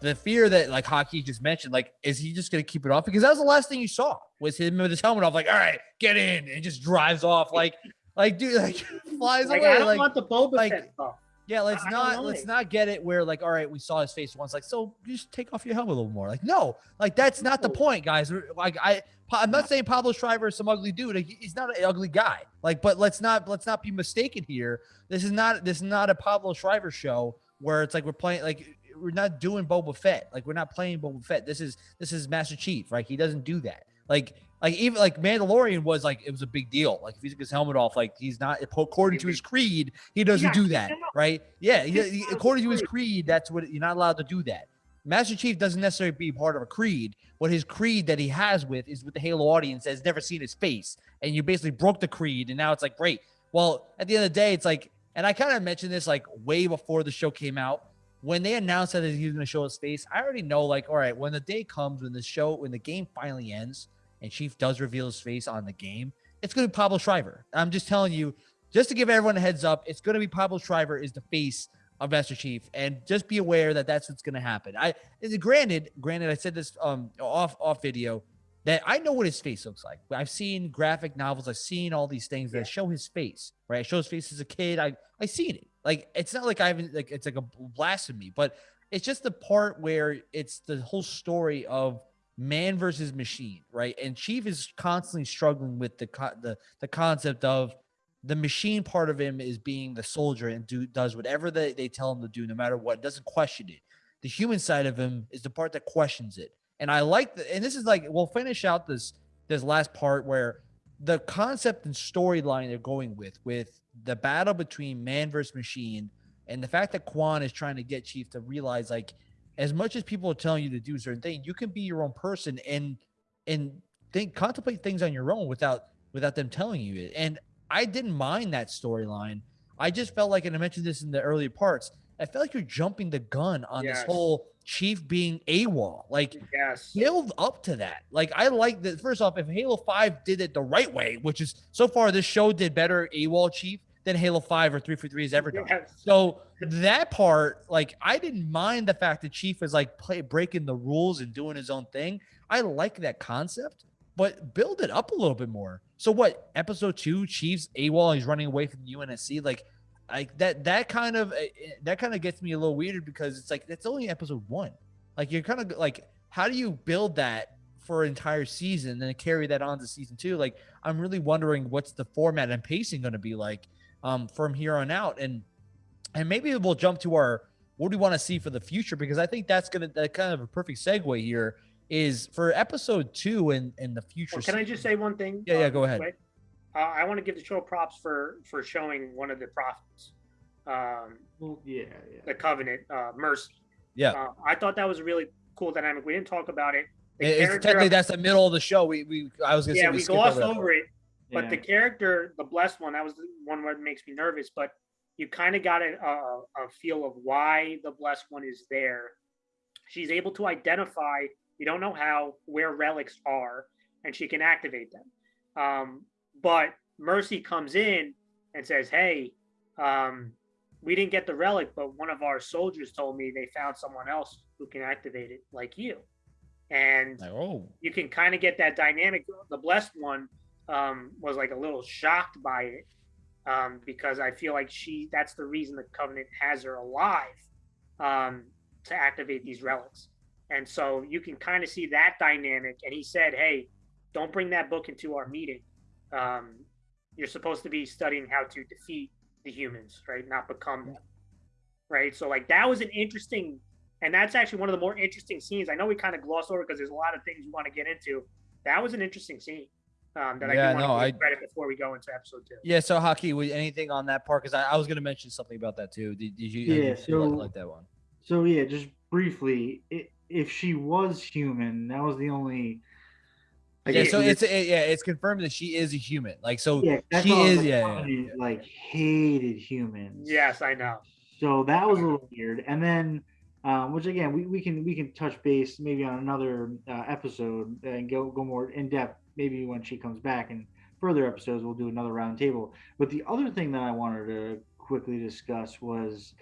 The fear that like Haki just mentioned, like, is he just gonna keep it off? Because that was the last thing you saw was him with his helmet off. Like, all right, get in, and just drives off. Like, like dude, like flies like, away. I don't like, want the Boba like, Fett stuff. Yeah, let's I not let's not get it where like, all right, we saw his face once, like, so just take off your helmet a little more. Like, no, like that's not the point, guys. Like, I I'm not saying Pablo Schreiber is some ugly dude. Like, he's not an ugly guy. Like, but let's not let's not be mistaken here. This is not this is not a Pablo Schreiber show where it's like we're playing like we're not doing Boba Fett. Like, we're not playing Boba Fett. This is this is Master Chief. Right? He doesn't do that. Like. Like even like Mandalorian was like it was a big deal. Like if he took his helmet off, like he's not according to his creed, he doesn't Yeah, do that, right? Yeah, he- he- according to his creed, that's what you're not allowed to do that. Master Chief doesn't necessarily be part of a creed. What his creed that he has with is with the Halo audience that's never seen his face, and you basically broke the creed, and now it's like great. Well, at the end of the day, it's like, and I kind of mentioned this like way before the show came out. When they announced that he was going to show his face, I already know like, all right, when the day comes, when the show, when the game finally ends, and Chief does reveal his face on the game, it's going to be Pablo Schreiber. I'm just telling you, just to give everyone a heads up, it's going to be Pablo Schreiber is the face of Master Chief, and just be aware that that's what's going to happen. I granted, granted, I said this um off off video that I know what his face looks like. I've seen graphic novels, I've seen all these things that show his face. Right, I show his face as a kid. I I seen it. Like it's not like I haven't like it's like a blasphemy, but it's just the part where it's the whole story of man versus machine, right? And Chief is constantly struggling with the the the concept of the machine part of him is being the soldier and do does whatever they, they tell him to do, no matter what, doesn't question it. The human side of him is the part that questions it. And I like the and this is like we'll finish out this this last part where the concept and storyline they're going with with the battle between man versus machine and the fact that Kwan is trying to get Chief to realize like as much as people are telling you to do certain things, you can be your own person and and think contemplate things on your own without without them telling you it. And I didn't mind that storyline. I just felt like, and I mentioned this in the earlier parts, I felt like you're jumping the gun on this whole Chief being AWOL. Like Yes. build up to that. Like I like that. First off, if Halo Five did it the right way, which is so far this show did better AWOL Chief than Halo Five or Three for Three has ever done. Yes. So that part, like, I didn't mind the fact that Chief is like play, breaking the rules and doing his own thing. I like that concept, but build it up a little bit more. So what? Episode two, Chief's AWOL, he's running away from the UNSC. Like, like that. That kind of eh, eh, that kind of gets me a little weirded because it's like that's only episode one. Like you're kind of like, how do you build that for an entire season and carry that on to season two? Like, I'm really wondering what's the format and pacing going to be like um, from here on out, and and maybe we'll jump to our what do we want to see for the future because I think that's gonna that kind of a perfect segue here is for episode two and and the future. Well, can I just say one thing? Yeah, yeah, uh, go ahead. Uh, I want to give the show props for for showing one of the prophets, um, Well, yeah, yeah. the covenant, uh, Mercy. Yeah. Uh, I thought that was a really cool dynamic. We didn't talk about it. The it's technically of- that's the middle of the show. We we I was gonna yeah, say we, skipped glossed that over it, but yeah. the character, the blessed one, that was the one that makes me nervous. But you kind of got a, a, a feel of why the blessed one is there. She's able to identify. You don't know how where relics are, and she can activate them. Um, but Mercy comes in and says, "Hey, um, we didn't get the relic, but one of our soldiers told me they found someone else who can activate it, like you." And oh, you can kind of get that dynamic. The blessed one um, was like a little shocked by it um, because I feel like she that's the reason the covenant has her alive um, to activate these relics. And so you can kind of see that dynamic. And he said, "Hey, don't bring that book into our meeting. Um, you're supposed to be studying how to defeat the humans, right? Not become them, right? So like that was an interesting and that's actually one of the more interesting scenes. I know we kind of gloss over because there's a lot of things we want to get into. That was an interesting scene um, that Yeah, I do want no, to I- give credit before we go into episode two. yeah. So Haki, was anything on that part? Because I, I was gonna mention something about that too. Did, did you? Yeah, did you like, so- like that one? So yeah, just briefly, i if she was human, that was the only. I Yeah, guess so you it's it, yeah, it's confirmed that she is a human. Like so, yeah, she all I was is like, yeah, yeah, yeah. like hated humans. Yes, I know. So that was a little weird, and then, um, which again, we, we can we can touch base maybe on another uh, episode and go go more in depth. Maybe when she comes back and further episodes, we'll do another roundtable. But the other thing that I wanted to quickly discuss was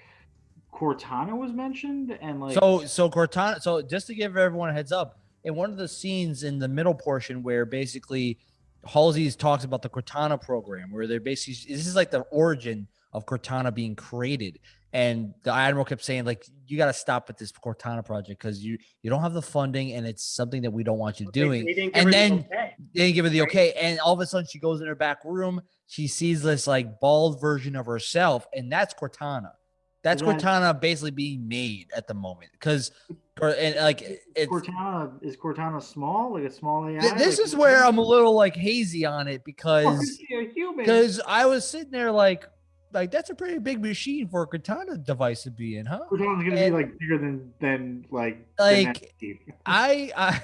Cortana was mentioned, and like So so Cortana. So just to give everyone a heads up, in one of the scenes in the middle portion where basically Halsey's talks about the Cortana program, where they're basically this is like the origin of Cortana being created. And the admiral kept saying like you got to stop with this cortana project because you you don't have the funding and it's something that we don't want you doing they and her the then okay. they didn't give her the okay and all of a sudden she goes in her back room she sees this like bald version of herself and that's cortana that's cortana basically being made at the moment because and like it's Cortana is Cortana small, like a small AI. th- this Like, is where i'm a little like hazy on it Oh, because is she a human? because i was sitting there like like that's a pretty big machine for a cortana device to be in huh Cortana's gonna be like bigger than than like Like, genetic. I, I,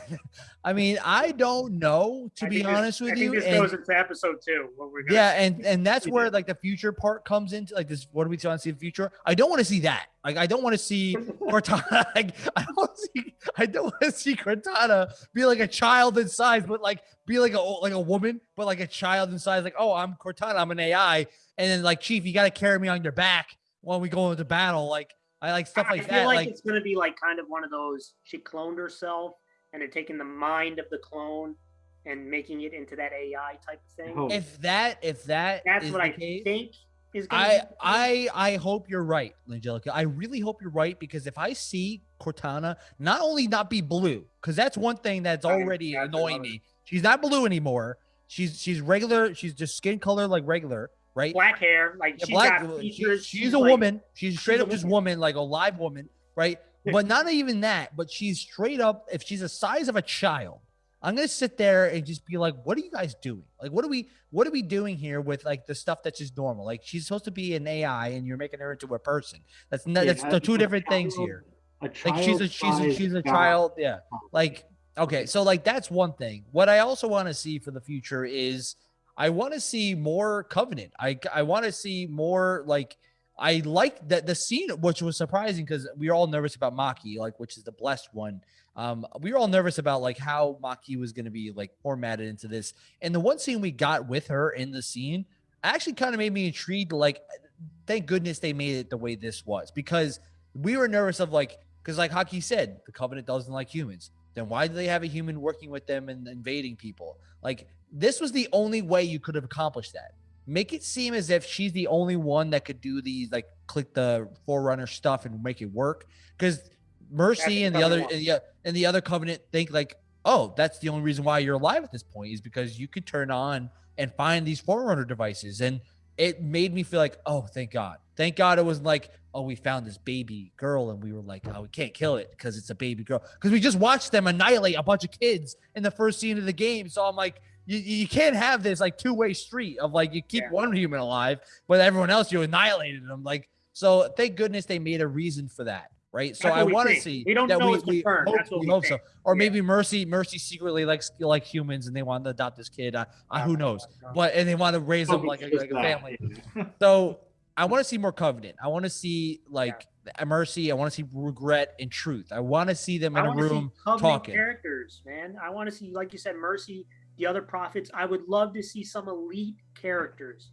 I mean, I don't know to I be think this- honest I with think you. this and- goes into episode two. Yeah, and and that's where like the future part comes into like this. What do we want to see in the future? I don't want to see that. Like, I don't want to see Cortana. Like, I don't see. I don't want to see Cortana be like a child in size, but like be like a like a woman, but like a child inside. Like, oh, I'm Cortana. I'm an AI, and then like, Chief, you got to carry me on your back when we go into battle. Like, I like stuff I like feel that. like, I feel Like, it's gonna be like kind of one of those. She cloned herself, and they're taking the mind of the clone and making it into that AI type of thing. Oh. if that if that That's is what the I case, think is gonna. I be. I I hope you're right, Angelica. I really hope you're right because if I see Cortana not only not be blue, because that's one thing that's Right, already that's annoying another- me. She's not blue anymore. She's she's regular. She's just skin color like regular, right? black hair, like Yeah, she black- got she- features. she's, a like- woman. She's straight a up just woman. woman, like a live woman, right? But not even that. But she's straight up. If she's the size of a child, I'm gonna sit there and just be like, "What are you guys doing? Like, what are we, what are we doing here with like the stuff that's just normal? Like, she's supposed to be an AI, and you're making her into a person. That's not, Yeah, that's the two different things here. Like, she's a she's a she's a child. Yeah. Like, okay, so like that's one thing. What I also want to see for the future is I want to see more Covenant. I I want to see more like I like that the scene, which was surprising because we were all nervous about Makee, like which is the blessed one. Um, we were all nervous about like how Makee was going to be like formatted into this, and the one scene we got with her in the scene actually kind of made me intrigued. Like, thank goodness they made it the way this was because we were nervous of like because like Haki said, the Covenant doesn't like humans. Then why do they have a human working with them and invading people? Like this was the only way you could have accomplished that. Make it seem as if she's the only one that could do these like click the forerunner stuff and make it work. Because Mercy and the other and the, and the other Covenant think like, oh, that's the only reason why you're alive at this point is because you could turn on and find these forerunner devices. And it made me feel like, oh, thank God. Thank God it was like, oh, we found this baby girl and we were like, oh, we can't kill it because it's a baby girl. Because we just watched them annihilate a bunch of kids in the first scene of the game. So I'm like, you, you can't have this like two way street of like you keep Yeah. one human alive, but everyone else you annihilated them. Like, so thank goodness they made a reason for that. Right. So That's I want to see We don't that know we, we hope, That's what we we hope so. Or Yeah. maybe Mercy, Mercy secretly likes like humans and they want to adopt this kid. Uh, uh, who knows? But and they want to raise them like a, like a family. So I want to see more covenant. I want to see like mercy. I want to see regret and truth. I want to see them in a want see room talking. characters, man. I want to see, like you said, Mercy, the other prophets. I would love to see some elite characters.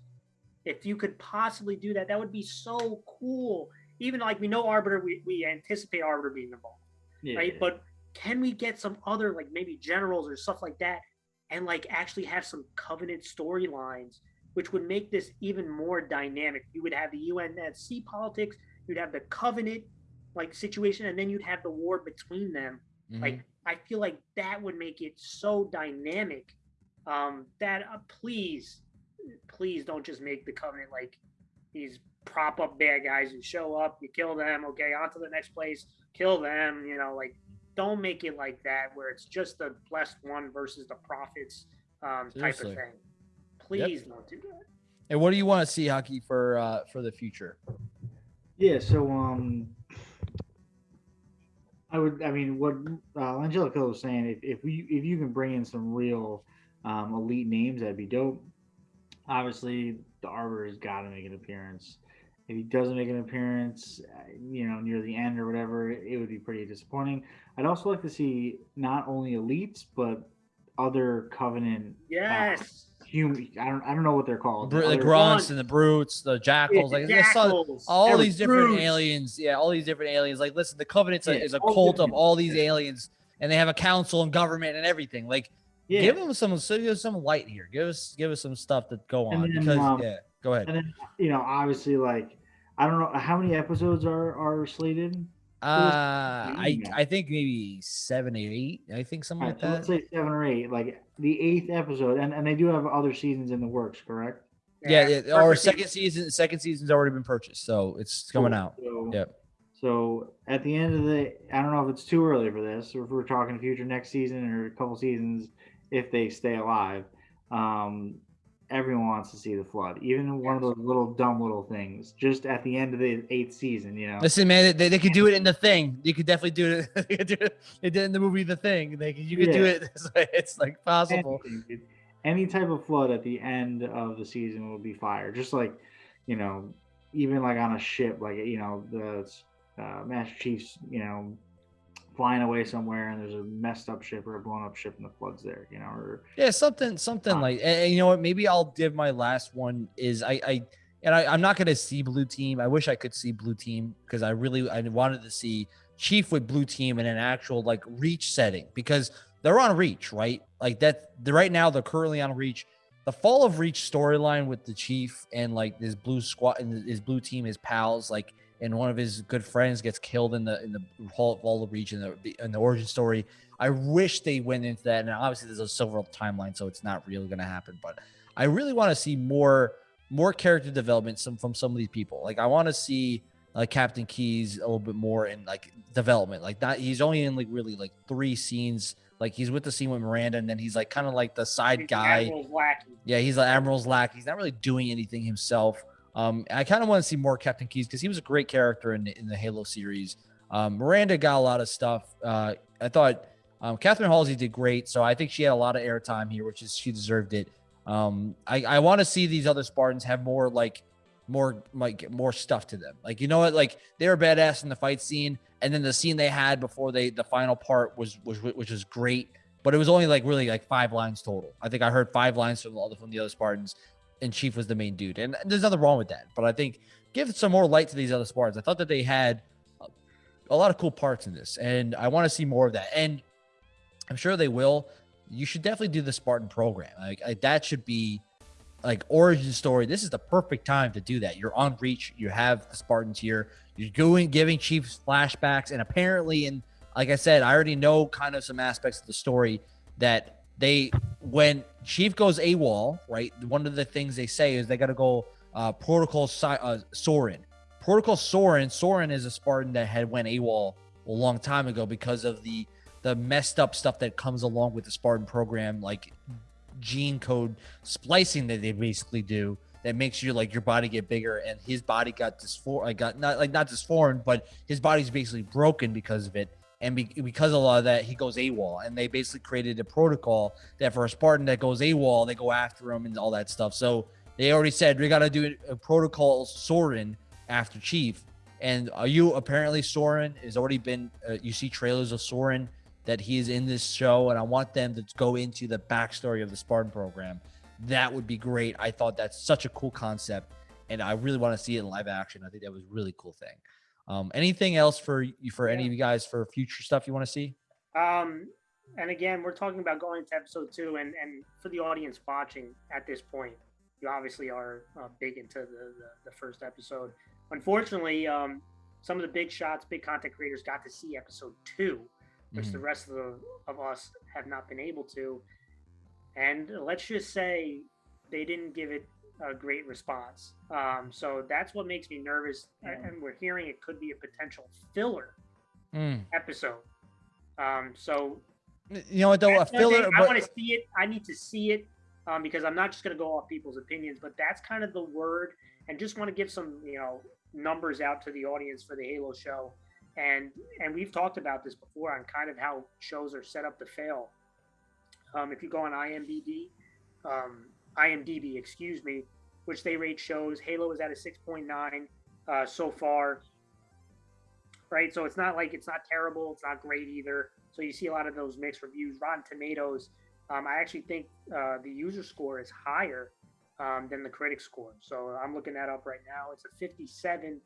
If you could possibly do that, that would be so cool. Even like we know Arbiter, we, we anticipate Arbiter being involved, Yeah. right? But can we get some other like maybe generals or stuff like that, and like actually have some Covenant storylines, which would make this even more dynamic. You would have the UNSC politics, you'd have the Covenant like situation, and then you'd have the war between them. Mhm. Like I feel like that would make it so dynamic. Um, that uh, please, please don't just make the Covenant like these prop up bad guys who show up, you kill them, okay, on to the next place, kill them. You know, like don't make it like that where it's just the blessed one versus the prophets um, type of thing. Please don't do that. and what do you want to see Haki for uh for the future? Yeah, so um, I would. I mean, what uh, Angelica was saying, if if we if you can bring in some real um, elite names, that'd be dope. Obviously, the Arbiter has got to make an appearance. If he doesn't make an appearance, uh, you know, near the end or whatever, it would be pretty disappointing. I'd also like to see not only elites but other Covenant Yes. Human. I don't. I don't know what they're called. Br- the grunts and the brutes, the jackals, like there's so- Jackals, all these different brutes. aliens. Yeah, all these different aliens. Like, listen, the Covenant's a, Yeah, is a cult of all these aliens, and they have a council and government and everything. Like, Yeah. give them some, so give us some light here. Give us, give us some stuff to go on then, because um, yeah. Go ahead. And then, you know, obviously, like, I don't know how many episodes are are slated. Uh, I I think maybe seven, or eight. I think something Alright, like so let's say seven or eight, like the eighth episode, and and they do have other seasons in the works, correct? Yeah, yeah. Our second season, second season's already been purchased, so it's coming Cool. out. So, Yep. So at the end of the, I don't know if it's too early for this, or if we're talking future next season or a couple seasons, if they stay alive. Um, everyone wants to see the flood, even one of those little dumb little things, just at the end of the eighth season, you know. Listen, man, they, they could do it in the thing. You could definitely do it. they do it. They did it in the movie The Thing. They you could do it. It's like, it's like possible. Anything. Any type of flood at the end of the season will be fire. Just like, you know, even like on a ship, like you know, the uh, Master Chief's, you know, flying away somewhere and there's a messed up ship or a blown up ship and the flood's there, you know, or Yeah, something, something Ah. like. And, and you know what? Maybe I'll give my last one. Is I, I, and I, I'm not gonna see blue team. I wish I could see blue team because I really, I wanted to see Chief with blue team in an actual like reach setting because they're on reach, right? Like that. The, right now they're currently on reach. The fall of reach storyline with the Chief and like this blue squad and his blue team, his pals, like. And one of his good friends gets killed in the in the of reach in the in the origin story. I wish they went into that. And obviously, there's a silver timeline, so it's not really going to happen. But I really want to see more more character development some from some of these people. Like I want to see like Captain Keyes a little bit more in like development. Like that, he's only in like really like three scenes. Like he's with the scene with Miranda, and then he's like kind of like the side He's guy. Admiral's lackey. Yeah, he's like Admiral's lack. He's not really doing anything himself. Um, I kind of want to see more Captain Keyes because he was a great character in in the Halo series. Um, Miranda got a lot of stuff. Uh, I thought um, Catherine Halsey did great, so I think she had a lot of airtime here, which is she deserved it. Um, I, I want to see these other Spartans have more like more like more stuff to them. Like you know what, like they were badass in the fight scene, and then the scene they had before they the final part was was which was great, but it was only like really like five lines total. I think I heard five lines from the from the other Spartans, and Chief was the main dude, and there's nothing wrong with that. But I think give some more light to these other Spartans. I thought that they had a, lot of cool parts in this, and I want to see more of that. And I'm sure they will. You should definitely do the Spartan program. Like, like that should be like origin story. This is the perfect time to do that. You're on reach. You have the Spartans here. You're going giving Chiefs flashbacks, and apparently, and like I said, I already know kind of some aspects of the story that they when Chief goes AWOL, right? One of the things they say is they got to go uh, protocol Si- uh, Soren. Protocol Soren. Soren is a Spartan that had went AWOL a long time ago because of the the messed up stuff that comes along with the Spartan program, like gene code splicing that they basically do that makes you like your body get bigger and his body got dysfor I got not like not disformed but his body's basically broken because of it and be, because of a lot of that he goes AWOL and they basically created a protocol that for a Spartan that goes AWOL they go after him and all that stuff so they already said we got to do a protocol Soren after Chief and are you apparently Soren has already been uh, you see trailers of Soren that he is in this show, and I want them to go into the backstory of the Spartan program. That would be great. I thought that's such a cool concept, and I really want to see it in live action. I think that was a really cool thing. Um, anything else for you for any of you guys for future stuff you want to see? Um, and again, we're talking about going into episode two, and and for the audience watching at this point, you obviously are uh, big into the, the the first episode. Unfortunately, um, some of the big shots, big content creators got to see episode two, which the Mhm. rest of the of us have not been able to. And let's just say they didn't give it a great response. Um, so that's what makes me nervous. a- Yeah. And we're hearing it could be a potential filler Mm. episode. Um, so You know what though? A that's one thing filler, I want to see it. I need to see it um, because I'm not just going to go off people's opinions, but that's kind of the word. And just want to give some, you know, numbers out to the audience for the Halo show. And and we've talked about this before on kind of how shows are set up to fail. Um, if you go on IMDb, um, IMDb, excuse me, which they rate shows, Halo is at a 6.9 uh, so far. Right, so it's not like it's not terrible, it's not great either. So you see a lot of those mixed reviews. Rotten Tomatoes, um, I actually think uh, the user score is higher um, than the critic score. So I'm looking that up right now. It's a 57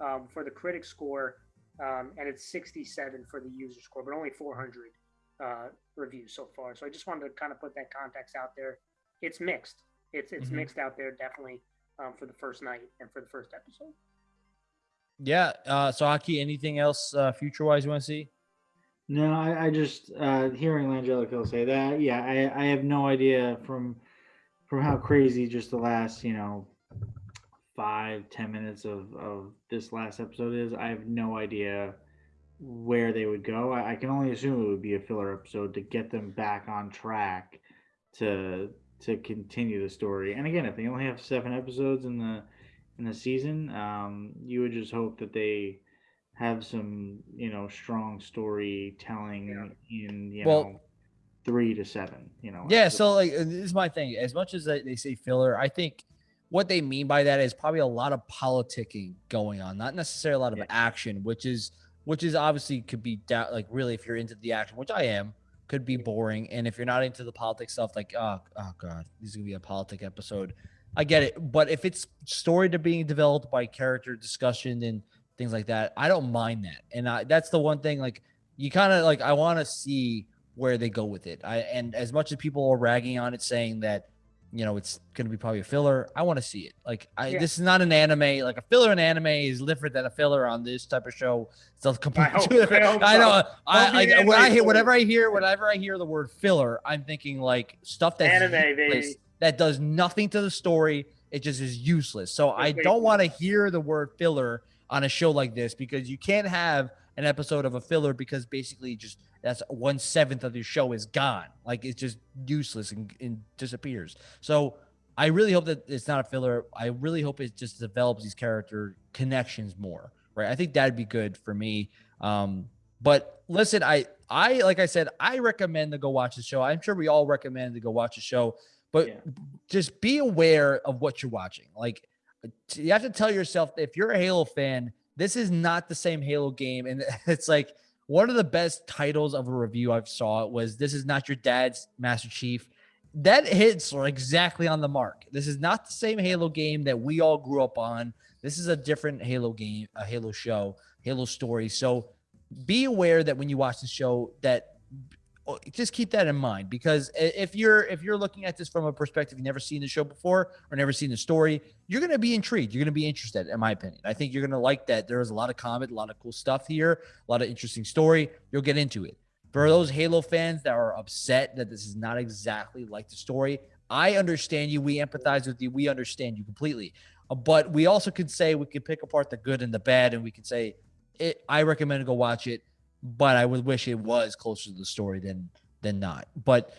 um, for the critic score, um, and it's 67 for the user score, but only 400 uh, reviews so far. So I just wanted to kind of put that context out there. It's mixed. It's it's Mhm. mixed out there definitely um, for the first night and for the first episode. Yeah. Uh, so Haki, anything else uh, future wise you want to see? No, I, I just uh, hearing Langelico say that. Yeah, I, I have no idea from from how crazy just the last you know five ten minutes of of this last episode is. I have no idea where they would go. I, I can only assume it would be a filler episode to get them back on track to to continue the story. And again, if they only have seven episodes in the in the season, um, you would just hope that they have some you know strong storytelling yeah. in you well, know three to seven. You know. Yeah. So like this is my thing. As much as they say filler, I think what they mean by that is probably a lot of politicking going on, not necessarily a lot of yeah. action, which is which is obviously could be da- like really if you're into the action, which I am, could be boring. And if you're not into the politics stuff, like oh oh god, this is gonna be a politic episode. I get it, but if it's story to being developed by character discussion and things like that, I don't mind that. And I, that's the one thing like you kind of like I want to see where they go with it. I and as much as people are ragging on it, saying that you know it's going to be probably a filler, I want to see it. Like I, yeah. this is not an anime. Like a filler in anime is different than a filler on this type of show. So completely I, hope, I, I know. I like when I hear whatever I hear, whenever I hear the word filler, I'm thinking like stuff that's anime, that does nothing to the story. It just is useless. So I don't want to hear the word filler on a show like this because you can't have an episode of a filler because basically just that's one seventh of your show is gone. Like it's just useless and, and disappears. So I really hope that it's not a filler. I really hope it just develops these character connections more. Right. I think that'd be good for me. Um, but listen, I I like I said, I recommend to go watch the show. I'm sure we all recommend to go watch the show, but yeah. just be aware of what you're watching. Like you have to tell yourself if you're a Halo fan, this is not the same Halo game. And it's like one of the best titles of a review I've saw was "This is not your dad's Master Chief." That hits exactly on the mark. This is not the same Halo game that we all grew up on. This is a different Halo game, a Halo show, Halo story. So be aware that when you watch the show, that Oh, just keep that in mind because if you're if you're looking at this from a perspective you've never seen the show before or never seen the story you're going to be intrigued. You're going to be interested in my opinion. I think you're going to like that there's a lot of comment a lot of cool stuff here a lot of interesting story. You'll get into it. For those halo fans that are upset that this is not exactly like the story i understand you. We empathize with you. We understand you completely. Uh, but we also can say we can pick apart the good and the bad and we can say it, i recommend to go watch it but I would wish it was closer to the story than than not. But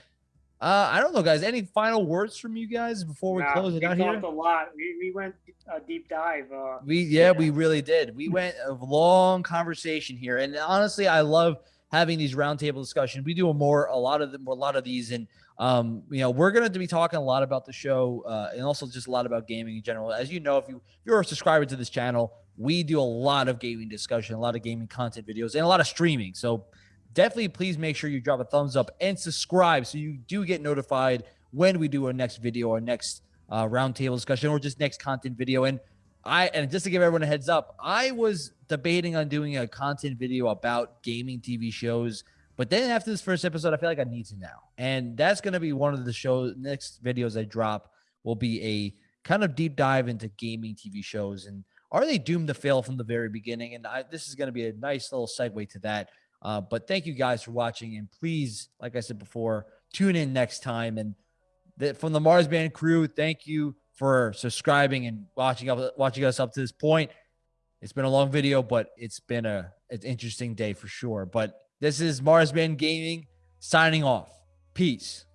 uh, I don't know, guys. Any final words from you guys before we nah, close it we out here? a lot. We, we went a deep dive. Uh, we yeah, yeah, we really did. We went a long conversation here, and honestly, I love having these roundtable discussions. We do a more a lot of them, a lot of these, and um, you know, we're going to be talking a lot about the show uh, and also just a lot about gaming in general. As you know, if you if you're a subscriber to this channel, we do a lot of gaming discussion, a lot of gaming content videos, and a lot of streaming. So definitely please make sure you drop a thumbs up and subscribe so you do get notified when we do our next video, our next uh, roundtable discussion, or just next content video. And I and just to give everyone a heads up, I was debating on doing a content video about gaming TV shows. But then after this first episode, I feel like I need to now. And that's going to be one of the show next videos I drop will be a kind of deep dive into gaming TV shows and are they doomed to fail from the very beginning? And I, this is going to be a nice little segue to that. Uh, but thank you guys for watching. And please, like I said before, tune in next time. And from the Mars Band crew, thank you for subscribing and watching up, watching us up to this point. It's been a long video, but it's been a an interesting day for sure. But this is Mars Band Gaming signing off. Peace.